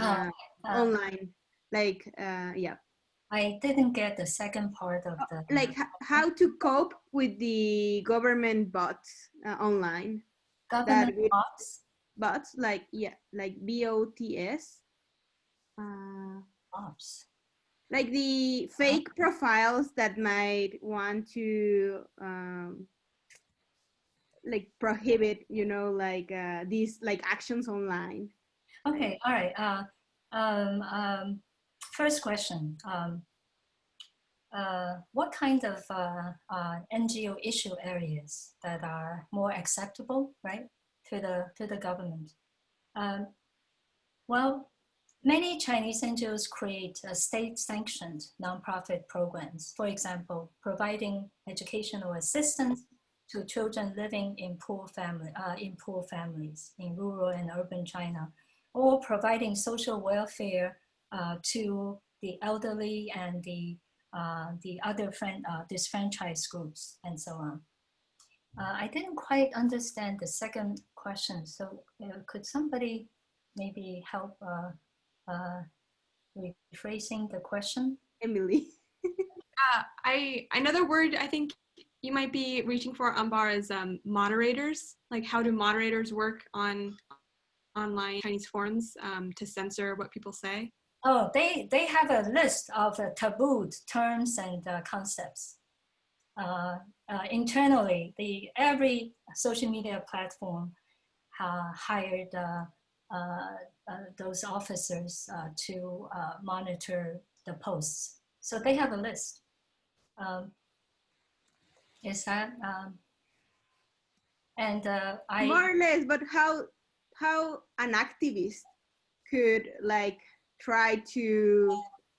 uh, Uh, online. Like, uh, yeah. I didn't get the second part of the like how to cope with the government bots uh, online government we- bots. bots like yeah like bots uh, Bots. Like the fake profiles that might want to um, like prohibit you know like uh, these like actions online Okay, all right. Uh, um, um, first question. Um, uh, what kind of uh, uh, NGO issue areas that are more acceptable, right, to the to the government? Um, well, many Chinese NGOs create uh, state-sanctioned nonprofit programs. For example, providing educational assistance to children living in poor family uh, in poor families in rural and urban China or providing social welfare uh, to the elderly and the, uh, the other friend, uh, disfranchised groups and so on. Uh, I didn't quite understand the second question, so could somebody maybe help uh, rephrasing the question? emily Uh, I another word I think you might be reaching for Ambar is um, moderators. Like how do moderators work on online Chinese forums um, to censor what people say? Oh, they, they have a list of uh, tabooed terms and uh, concepts. Uh, uh, internally, the every social media platform uh, hired uh, those officers uh, to uh, monitor the posts. So they have a list. Um, is that um, and uh, I more or less but how how an activist could like try to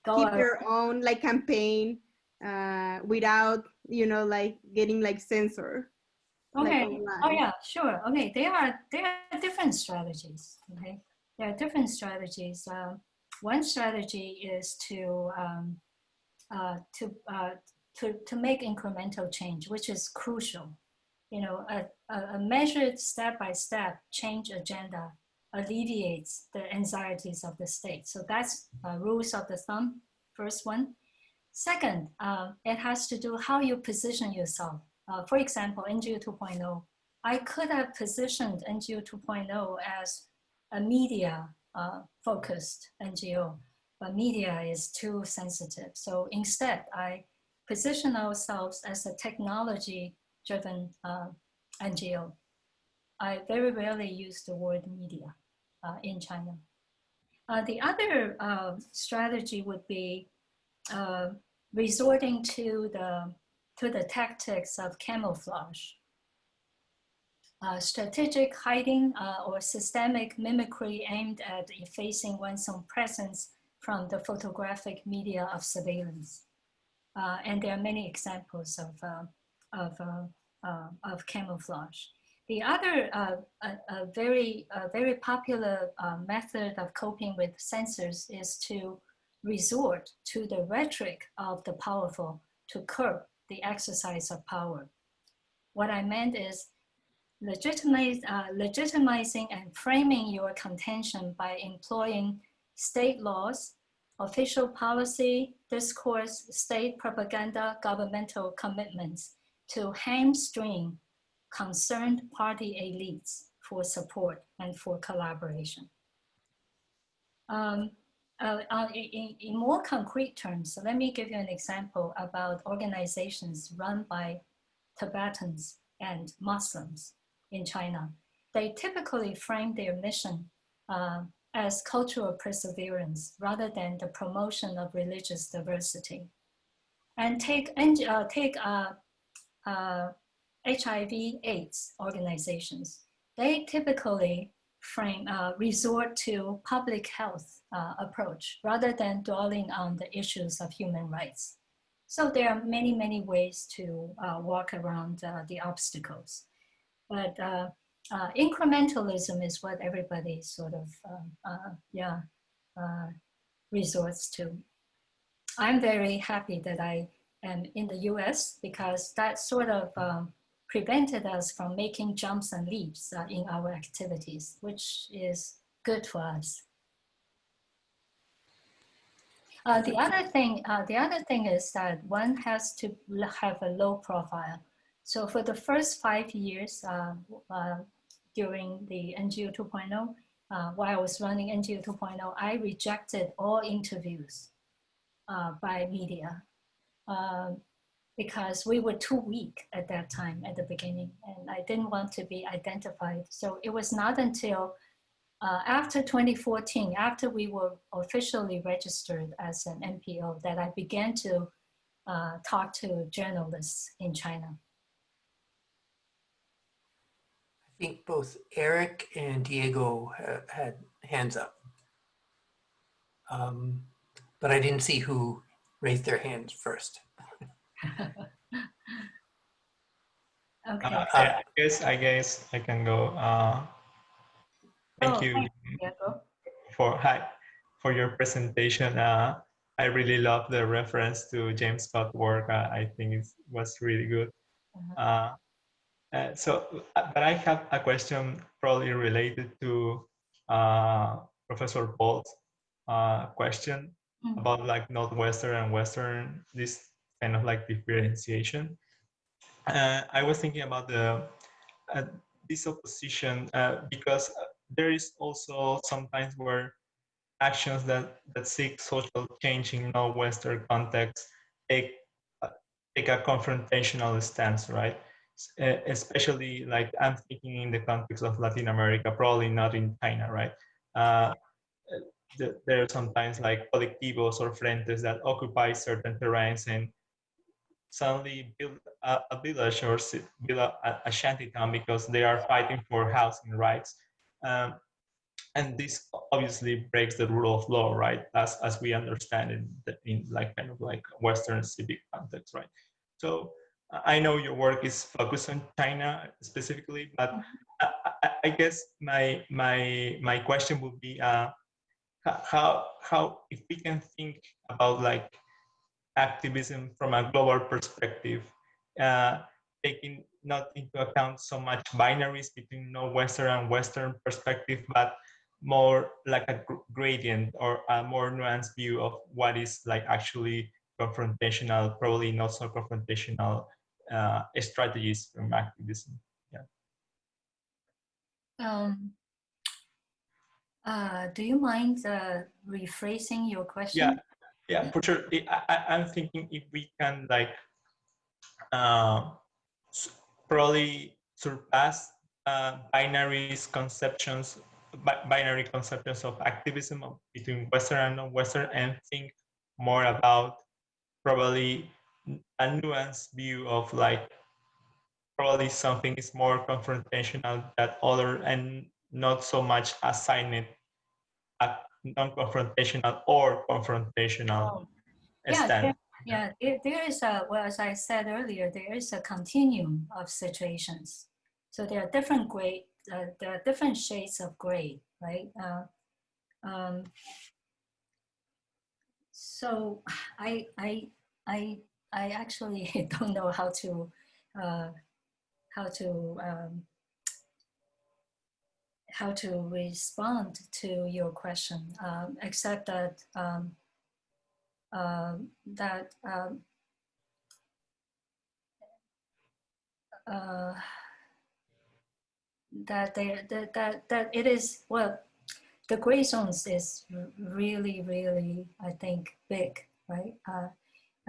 go keep their own like campaign uh without you know like getting like censored Okay. online. Oh yeah, sure. Okay, there are there are different strategies. Okay, there are different strategies. Um, one strategy is to um, uh, to uh, to to make incremental change, which is crucial. You know, a, a, measured step by step change agenda alleviates the anxieties of the state. So that's uh, rules of the thumb. First one. Second, uh, it has to do how you position yourself uh, for example, NGO 2.0, I could have positioned NGO 2.0 as a media uh, focused NGO, but media is too sensitive. So instead, I position ourselves as a technology driven uh, NGO. I very rarely use the word media uh, in China. Uh, the other uh, strategy would be uh, resorting to the to the tactics of camouflage. Uh, strategic hiding uh, or systemic mimicry aimed at effacing one's own presence from the photographic media of surveillance. Uh, and there are many examples of, uh, of, uh, uh, of camouflage. The other very, very popular method of coping with censors is to resort to the rhetoric of the powerful to curb the exercise of power. What I meant is legitimize, uh, legitimizing and framing your contention by employing state laws, official policy, discourse, state propaganda, governmental commitments to hamstring concerned party elites for support and for collaboration. Um, uh, uh, in, in more concrete terms, so let me give you an example about organizations run by Tibetans and Muslims in China. They typically frame their mission uh, as cultural perseverance rather than the promotion of religious diversity. And take, uh, take uh, HIV AIDS organizations. They typically frame, uh, resort to public health uh, approach rather than dwelling on the issues of human rights. So there are many, many ways to uh, walk around uh, the obstacles. But uh, uh, incrementalism is what everybody sort of, um, yeah, resorts to. I'm very happy that I am in the US because that sort of um, prevented us from making jumps and leaps uh, in our activities, which is good for us. Uh, the other thing, uh, the other thing is that one has to have a low profile. So for the first five years uh, uh, during the NGO 2.0, uh, while I was running NGO 2.0, I rejected all interviews uh, by media um, because we were too weak at that time at the beginning, and I didn't want to be identified. So it was not until uh, after 2014, after we were officially registered as an NPO, that I began to uh, talk to journalists in China. I think both Eric and Diego ha- had hands up. Um, but I didn't see who raised their hands first. Okay. Uh, I I guess I guess I can go. Uh, thank Oh, you for hi for your presentation. Uh, I really love the reference to James Scott work. Uh, I think it was really good. Uh-huh. Uh, so, uh, but I have a question probably related to uh, Professor Paul's uh, question Mm. about like Northwestern and Western, this kind of like differentiation. Uh, I was thinking about the uh, this opposition uh, because there is also sometimes where actions that, that seek social change in non-Western context take, uh, take a confrontational stance, right? Especially like I'm thinking in the context of Latin America, probably not in China, right? Uh, th- there are sometimes like colectivos or frentes that occupy certain terrains and suddenly build a, a village or build a, a- shanty town because they are fighting for housing rights. Um, and this obviously breaks the rule of law, right? As, as we understand it in like kind of like Western civic context, right? So I know your work is focused on China specifically, but I, I, I guess my my my question would be uh, how how if we can think about like activism from a global perspective, uh, taking not into account so much binaries between no Western and Western perspective, but more like a gradient or a more nuanced view of what is like actually confrontational, probably not so confrontational uh, strategies from activism. Um, uh, do you mind uh, rephrasing your question? Yeah, yeah, for sure. I, I, I'm thinking if we can like uh, probably surpass uh, binaries conceptions, binary conceptions of activism between Western and non-Western, and think more about probably a nuanced view of like probably something is more confrontational than other and not so much assign it a non-confrontational or confrontational Oh, yeah, stand. there- Yeah, there, there is a, well, as I said earlier, there is a continuum of situations. So there are different grade, uh, there are different shades of gray, right? Uh, um, so I, I, I, I actually don't know how to, uh, how to, um, how to respond to your question, um, except that um, um, that um, uh, that there that, that that it is well the gray zones is really really I think big right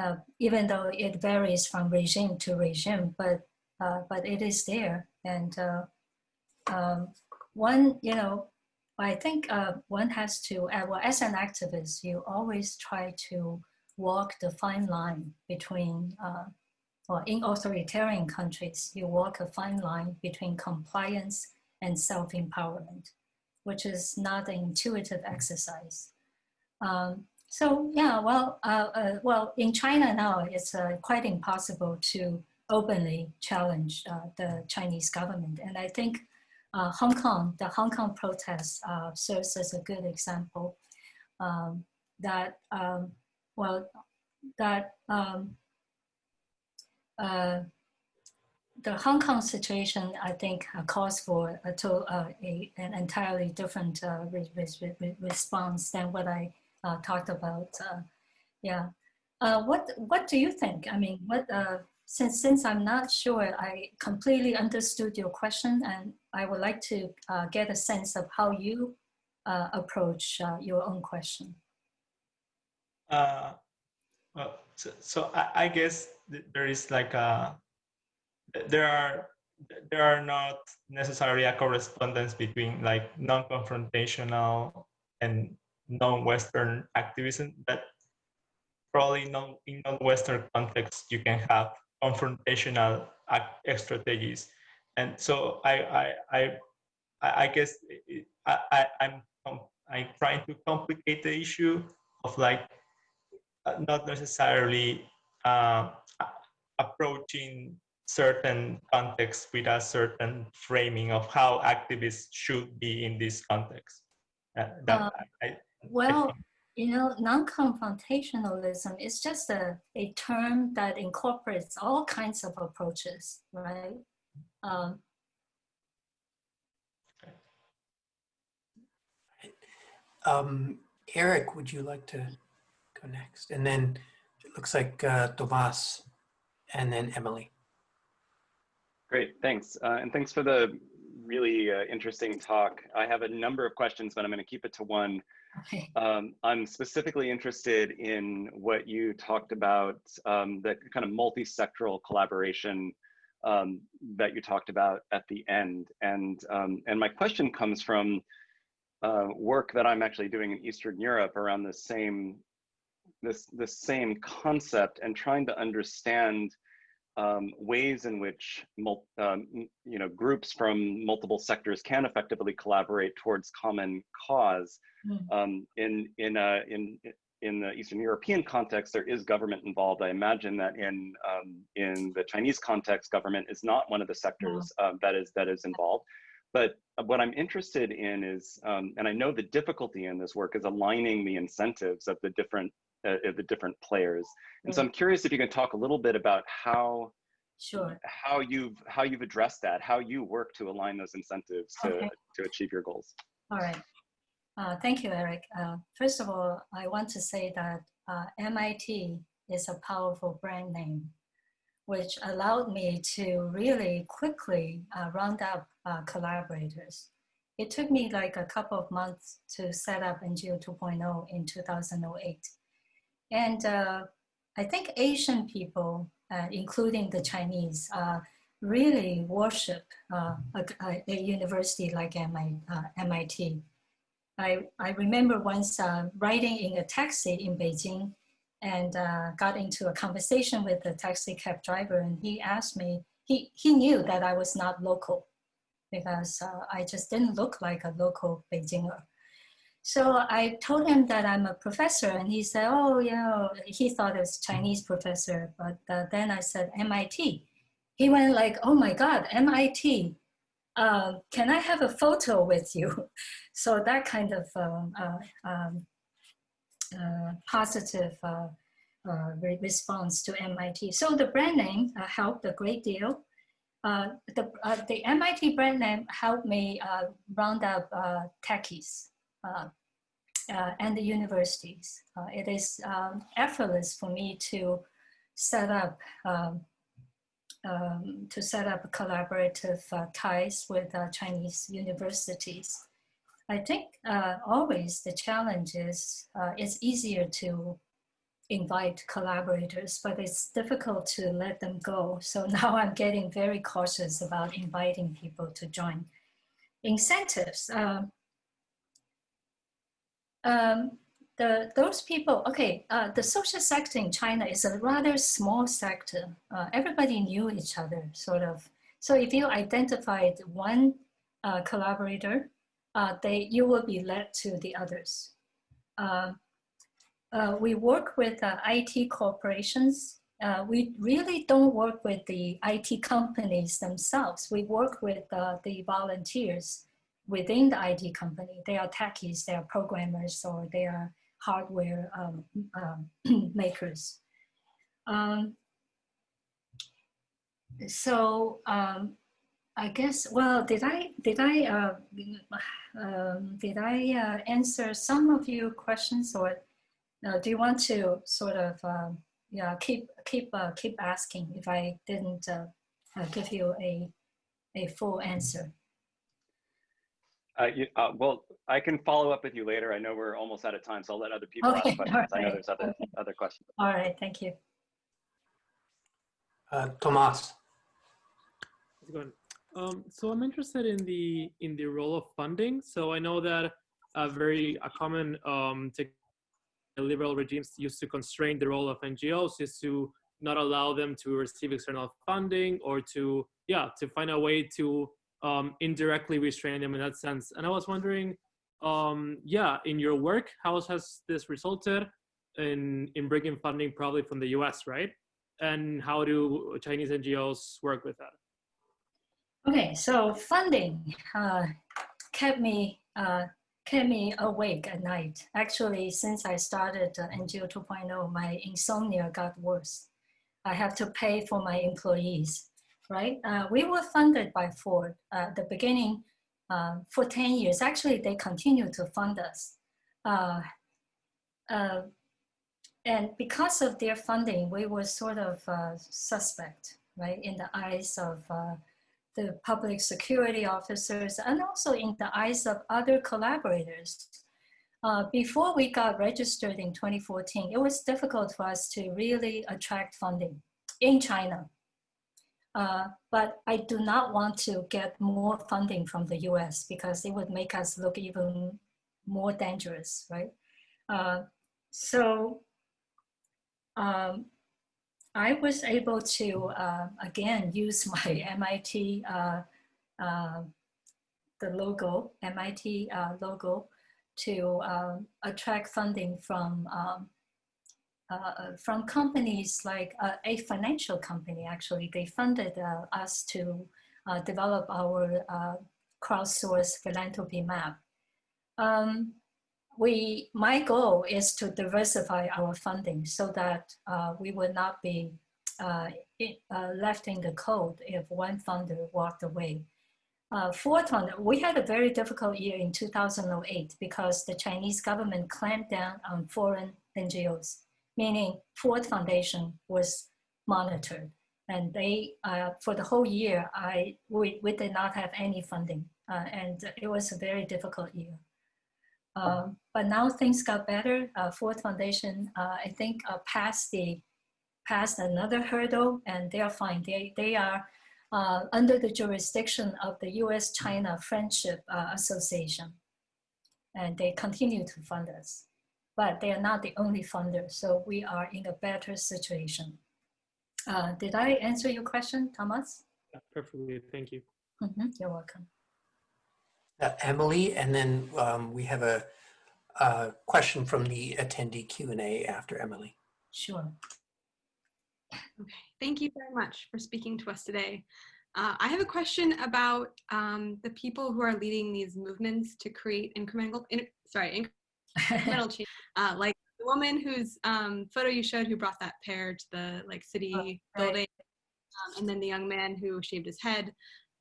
uh, even though it varies from regime to regime but uh, but it is there and uh, um, one you know I think one has to, well, as an activist, you always try to walk the fine line between, or in authoritarian countries, you walk a fine line between compliance and self empowerment, which is not an intuitive exercise. Um, so, yeah, well, uh, uh, well, in China now, it's uh, quite impossible to openly challenge uh, the Chinese government. And I think uh, Hong Kong, the Hong Kong protests uh, serves as a good example um, that, um, well, that um, the Hong Kong situation, I think, calls for a, to, a, an entirely different re- re- re- response than what I uh, talked about uh, Yeah. Uh, what What do you think? I mean, what uh, since since I'm not sure I completely understood your question, and I would like to get a sense of how you approach your own question. Well, so, so I, I guess th- there is like a there are there are not necessarily a correspondence between like non-confrontational and non-Western activism, but probably non, in non-Western context you can have confrontational strategies, and so I I I, I guess it, I, I I'm I'm trying to complicate the issue of like uh, not necessarily uh, approaching certain contexts with a certain framing of how activists should be in this context. Uh, that, Uh, I, Well, you know, non-confrontationalism is just a, a term that incorporates all kinds of approaches, right? Um, Um, Eric, would you like to go next? And then it looks like uh, Tomas and then Emily. Great, thanks. Uh, and thanks for the really uh, interesting talk. I have a number of questions, but I'm gonna keep it to one. Um, I'm specifically interested in what you talked about, um, the kind of multi-sectoral collaboration um, that you talked about at the end. And, um, and my question comes from uh, work that I'm actually doing in Eastern Europe around the same, this, the same concept and trying to understand um, ways in which um, you know groups from multiple sectors can effectively collaborate towards common cause. Mm. Um, in in uh, in in the Eastern European context, there is government involved. I imagine that in um, in the Chinese context, government is not one of the sectors um, that is that is involved. But what I'm interested in is, um, and I know the difficulty in this work is aligning the incentives of the different uh, of the different players. And so I'm curious if you can talk a little bit about how Sure. how you've how you've addressed that, how you work to align those incentives to Okay. to achieve your goals. All right. Uh, thank you, Eric. Uh, first of all, I want to say that uh, MIT is a powerful brand name, which allowed me to really quickly uh, round up uh, collaborators. It took me like a couple of months to set up NGO 2.0 in 2008. And uh, I think Asian people, uh, including the Chinese, uh, really worship uh, a, a- university like MI, uh, MIT. I, I remember once uh, riding in a taxi in Beijing and got into a conversation with the taxi cab driver and he asked me, he, he knew that I was not local because I just didn't look like a local Beijinger. So I told him that I'm a professor, and he said, "Oh, you know," he thought it was Chinese professor, but uh, then I said MIT. He went like, "Oh my God, MIT! Uh, can I have a photo with you?" So that kind of um, uh, um, uh, positive uh, uh, re- response to MIT. So the brand name helped a great deal. The, the MIT brand name helped me round up techies and the universities. Uh, it is um, effortless for me to set up um, um, to set up collaborative uh, ties with uh, Chinese universities. I think uh, always the challenge is uh, it's easier to invite collaborators, but it's difficult to let them go. So now I'm getting very cautious about inviting people to join. Incentives. Um, um, the, those people, okay, uh, the social sector in China is a rather small sector. Uh, everybody knew each other, sort of. So if you identified one uh, collaborator, uh, they, you will be led to the others. Uh, uh, we work with uh, IT corporations. We really don't work with the IT companies themselves. We work with the volunteers within the IT company. They are techies, they are programmers, or they are hardware um, um, makers. Um, so um, I guess, well, did I, did I, uh, um, did I uh, answer some of your questions or Now, do you want to sort of, um, yeah, keep keep uh, keep asking if I didn't uh, uh, give you a a full answer? Uh, you, uh, well, I can follow up with you later. I know we're almost out of time, so I'll let other people Okay, ask questions. I know there's other okay. other questions. All right, thank you. Uh, Tomas, How's it going? Um, so I'm interested in the in the role of funding. So I know that a very a common um, liberal regimes used to constrain the role of NGOs is to not allow them to receive external funding or to yeah to find a way to um, indirectly restrain them in that sense. And I was wondering, um, yeah, in your work, how has this resulted in in bringing funding probably from the U.S. right? And how do Chinese NGOs work with that? Okay, so funding uh, kept me uh, kept me awake at night. Actually, since I started uh, NGO 2.0, my insomnia got worse. I have to pay for my employees, right? Uh, we were funded by Ford uh, at the beginning uh, for 10 years. Actually, they continue to fund us. Uh, uh, and because of their funding, we were sort of uh, suspect, right, in the eyes of uh, the public security officers and also in the eyes of other collaborators. Uh, before we got registered in 2014, it was difficult for us to really attract funding in China. Uh, but I do not want to get more funding from the US because it would make us look even more dangerous, right? Uh, so um, I was able to, uh, again, use my MIT, uh, uh, the logo, MIT logo, to um, attract funding from, um, uh, from companies like uh, a financial company, actually. They funded us to develop our crowdsourced philanthropy map. Um, we, my goal is to diversify our funding so that uh, we would not be uh, uh, left in the cold if one funder walked away. Uh, fourth one, we had a very difficult year in 2008 because the Chinese government clamped down on foreign NGOs, meaning Ford Foundation was monitored. And they, uh, for the whole year, I, we, we did not have any funding. Uh, and it was a very difficult year. Um, but now things got better. Uh, Ford Foundation, uh, I think, uh, passed the passed another hurdle, and they are fine. They they are uh, under the jurisdiction of the U.S.-China Friendship Association, and they continue to fund us. But they are not the only funder, so we are in a better situation. Uh, did I answer your question, Thomas? Yeah, perfectly. Thank you. Mm-hmm. You're welcome. uh, Emily, and then um, we have a, a question from the attendee Q&A after Emily. Sure. Okay, thank you very much for speaking to us today. Uh, I have a question about um, the people who are leading these movements to create incremental, in, sorry, incremental change. Uh, like the woman whose um, photo you showed who brought that pair to the like city Oh, right. building, um, and then the young man who shaved his head.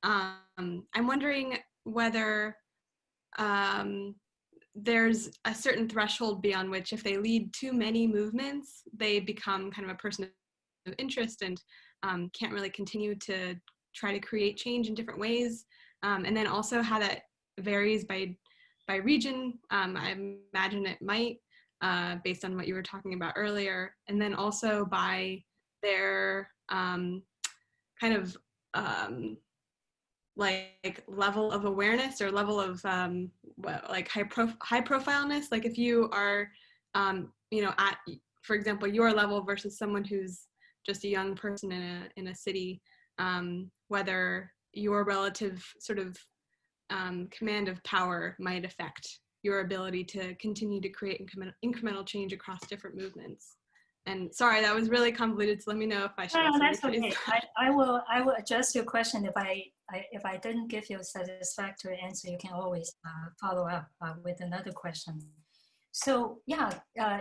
Um, I'm wondering whether um, there's a certain threshold beyond which if they lead too many movements, they become kind of a person of interest and um, can't really continue to try to create change in different ways. Um, and then also how that varies by by region. Um, I imagine it might, uh, based on what you were talking about earlier. And then also by their um, kind of um, like level of awareness or level of um, what, like high prof- high profileness. Like if you are, um, you know, at for example your level versus someone who's just a young person in a in a city, um, whether your relative sort of um, command of power might affect your ability to continue to create incremental, incremental change across different movements. And sorry, that was really convoluted. So let me know if I should. No, that's okay. I, I will I will adjust your question if I, I if I didn't give you a satisfactory answer. You can always uh, follow up uh, with another question. So yeah, uh,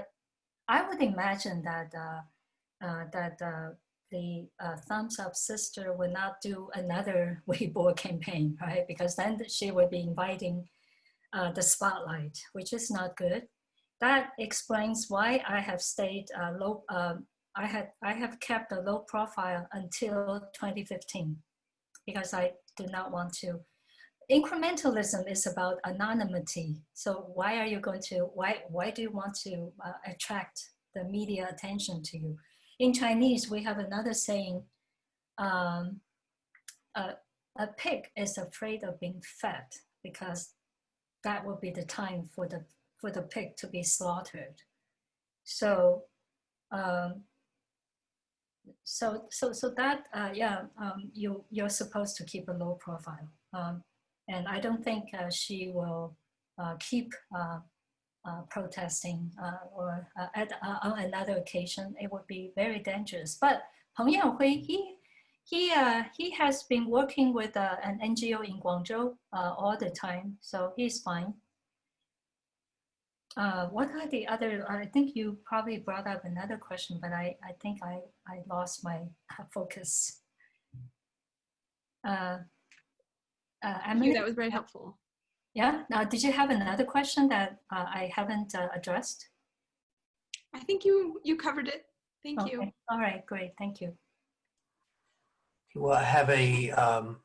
I would imagine that uh, uh, that uh, the uh, thumbs up sister would not do another Weibo campaign, right? Because then she would be inviting uh, the spotlight, which is not good. that explains why I have stayed uh, low. Um, I had I have kept a low profile until 2015 because I do not want to. Incrementalism is about anonymity. So why are you going to why why do you want to uh, attract the media attention to you? In Chinese, we have another saying. Um, a, pig is afraid of being fed because that will be the time for the for the pig to be slaughtered. So, um, so so so that uh, yeah, um, you you're supposed to keep a low profile, um, and I don't think uh, she will uh, keep uh, uh, protesting uh, or at on another occasion. It would be very dangerous. But Peng Yanhui, he he uh, he has been working with uh, an NGO in Guangzhou uh, all the time, so he's fine. Uh, what are the other? I think you probably brought up another question, but I I think I I lost my focus. Uh, uh, Emily, that was very helpful. Yeah. Now, did you have another question that uh, I haven't uh, addressed? I think you you covered it. Thank okay. you. All right. Great. Thank you. Well, I have a, um,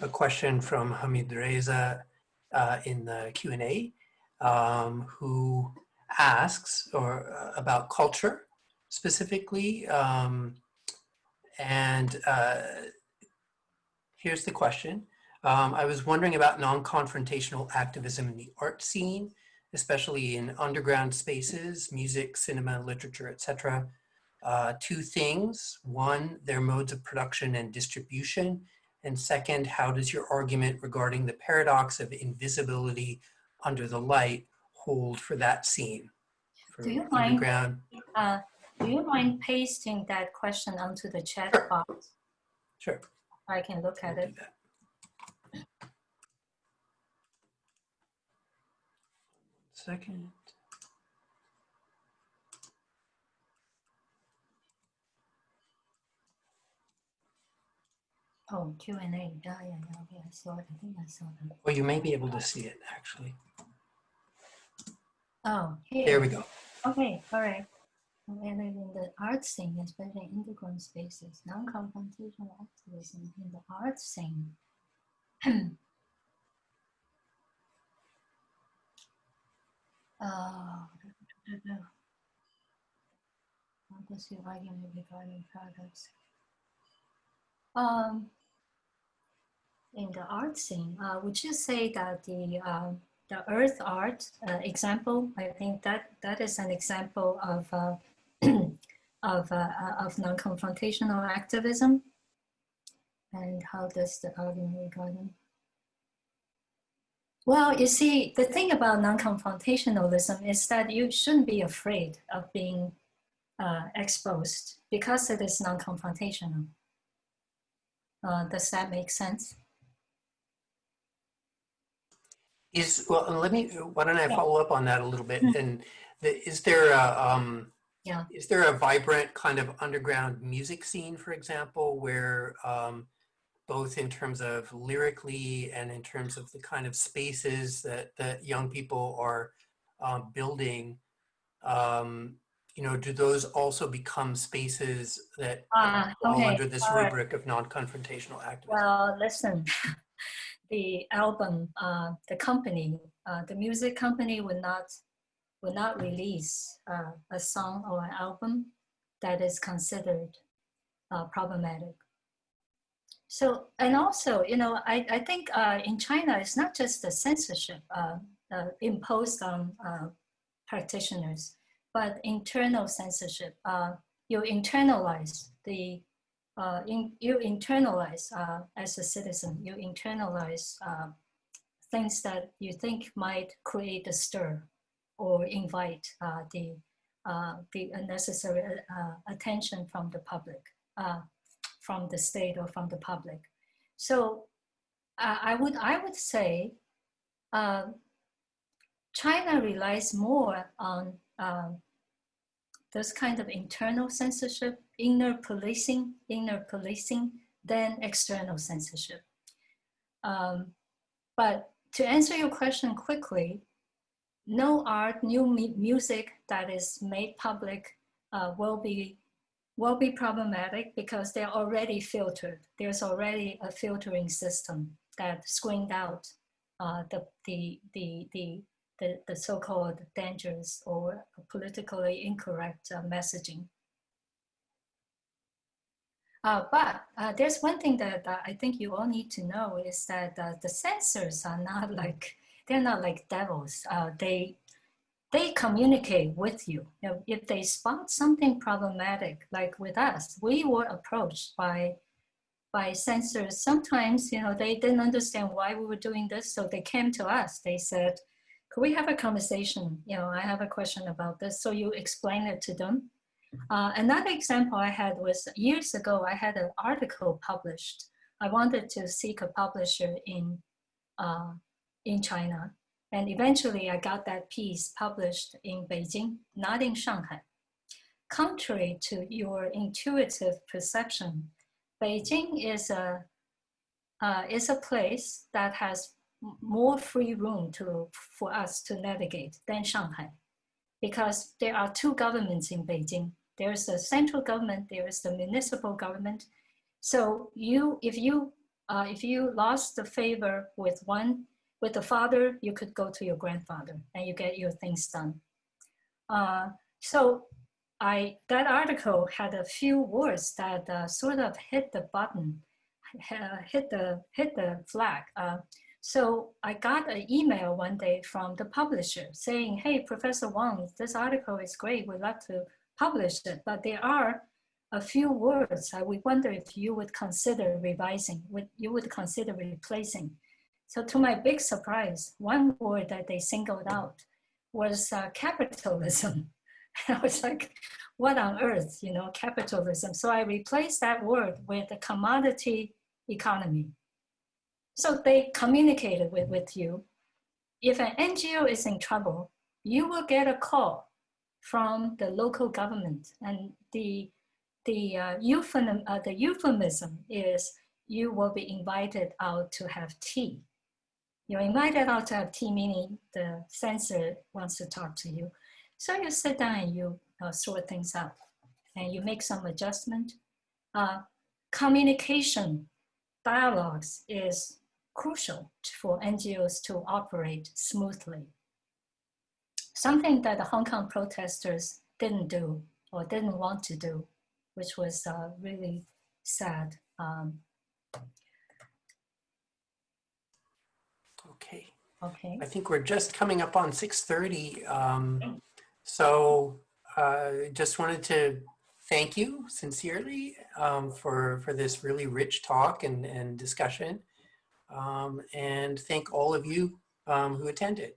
a question from Hamid Reza uh, in the Q&A um, who asks or uh, about culture specifically. Um, and uh, here's the question. Um, I was wondering about non-confrontational activism in the art scene, especially in underground spaces, music, cinema, literature, etc uh, two things. One, their modes of production and distribution. And second, how does your argument regarding the paradox of invisibility under the light hold for that scene? For do you mind, uh, do you mind pasting that question onto the chat sure. box? Sure. I can look at it. Second. Oh, Q and A. Yeah, yeah, yeah. I saw it. I think I saw that. Well, you may be able to see it actually. Oh, here. There we go. Okay, all right. And then in the art scene, especially in underground spaces, non-confrontational activism in the art scene. uh, how does your argument regarding paradox? Um, in the art scene, uh, would you say that the uh, the earth art uh, example? I think that that is an example of uh, of uh, of non-confrontational activism. And how does the argument regarding? Well, you see, the thing about non-confrontationalism is that you shouldn't be afraid of being uh, exposed because it is non-confrontational. Uh, does that make sense? Is well, let me. Why don't I follow up on that a little bit? Mhm. And the, is there a um, Yeah. is there a vibrant kind of underground music scene, for example, where um, both in terms of lyrically and in terms of the kind of spaces that that young people are um, building, um, you know, do those also become spaces that Ah, fall okay. under this all right. rubric of non-confrontational activism? Well, listen, the album, uh, the company, uh, the music company would not would not release uh, a song or an album that is considered uh, problematic. So, and also, you know, I, I think uh, in China, it's not just the censorship uh, uh, imposed on uh, practitioners, but internal censorship. Uh, you internalize the uh, in, you internalize as a citizen, you internalize things that you think might create a stir or invite the, the unnecessary attention from the public, from the state or from the public. So uh, I, would, I would say uh, China relies more on um, this kind of internal censorship, inner policing, inner policing than external censorship. Um, but to answer your question quickly, no art, new mu- music that is made public uh, will be will be problematic because they're already filtered. There's already a filtering system that screened out uh, the, the, the, the, the, the so-called dangerous or politically incorrect uh, messaging. Uh, but uh, there's one thing that uh, I think you all need to know is that uh, the censors are not like they're not like devils. Uh, they they communicate with you. you know, if they spot something problematic, like with us, we were approached by by censors. Sometimes you know they didn't understand why we were doing this, so they came to us. They said, "Could we have a conversation? You know, I have a question about this." So you explain it to them uh, another example I had was years ago, I had an article published. I wanted to seek a publisher in, uh, in China. And eventually I got that piece published in Beijing, not in Shanghai. Contrary to your intuitive perception, Beijing is a, uh, is a place that has more free room to, for us to navigate than Shanghai because there are two governments in Beijing there's the central government, there is the municipal government. So you, if you, uh, if you lost the favor with one, with the father, you could go to your grandfather and you get your things done. Uh, so I, that article had a few words that uh, sort of hit the button, hit the, hit the flag. Uh, so I got an email one day from the publisher saying, hey, Professor Wang, this article is great. We'd love to publish it, but there are a few words I would wonder if you would consider revising, would you would consider replacing. So to my big surprise, one word that they singled out was uh, capitalism. I was like, what on earth, you know, capitalism. So I replaced that word with a commodity economy. So they communicated with, with you. If an NGO is in trouble, you will get a call from the local government. And the, the, uh, uh, the euphemism is you will be invited out to have tea. You're invited out to have tea, meaning the censor wants to talk to you. So you sit down and you uh, sort things out and you make some adjustment. Uh, communication, dialogues is crucial for NGOs to operate smoothly something that the Hong Kong protesters didn't do or didn't want to do, which was uh, really sad. Um, Okay. okay. I think we're just coming up on 6:30. Um, so uh, just wanted to thank you sincerely um, for for this really rich talk and and discussion, um, and thank all of you um, who attended.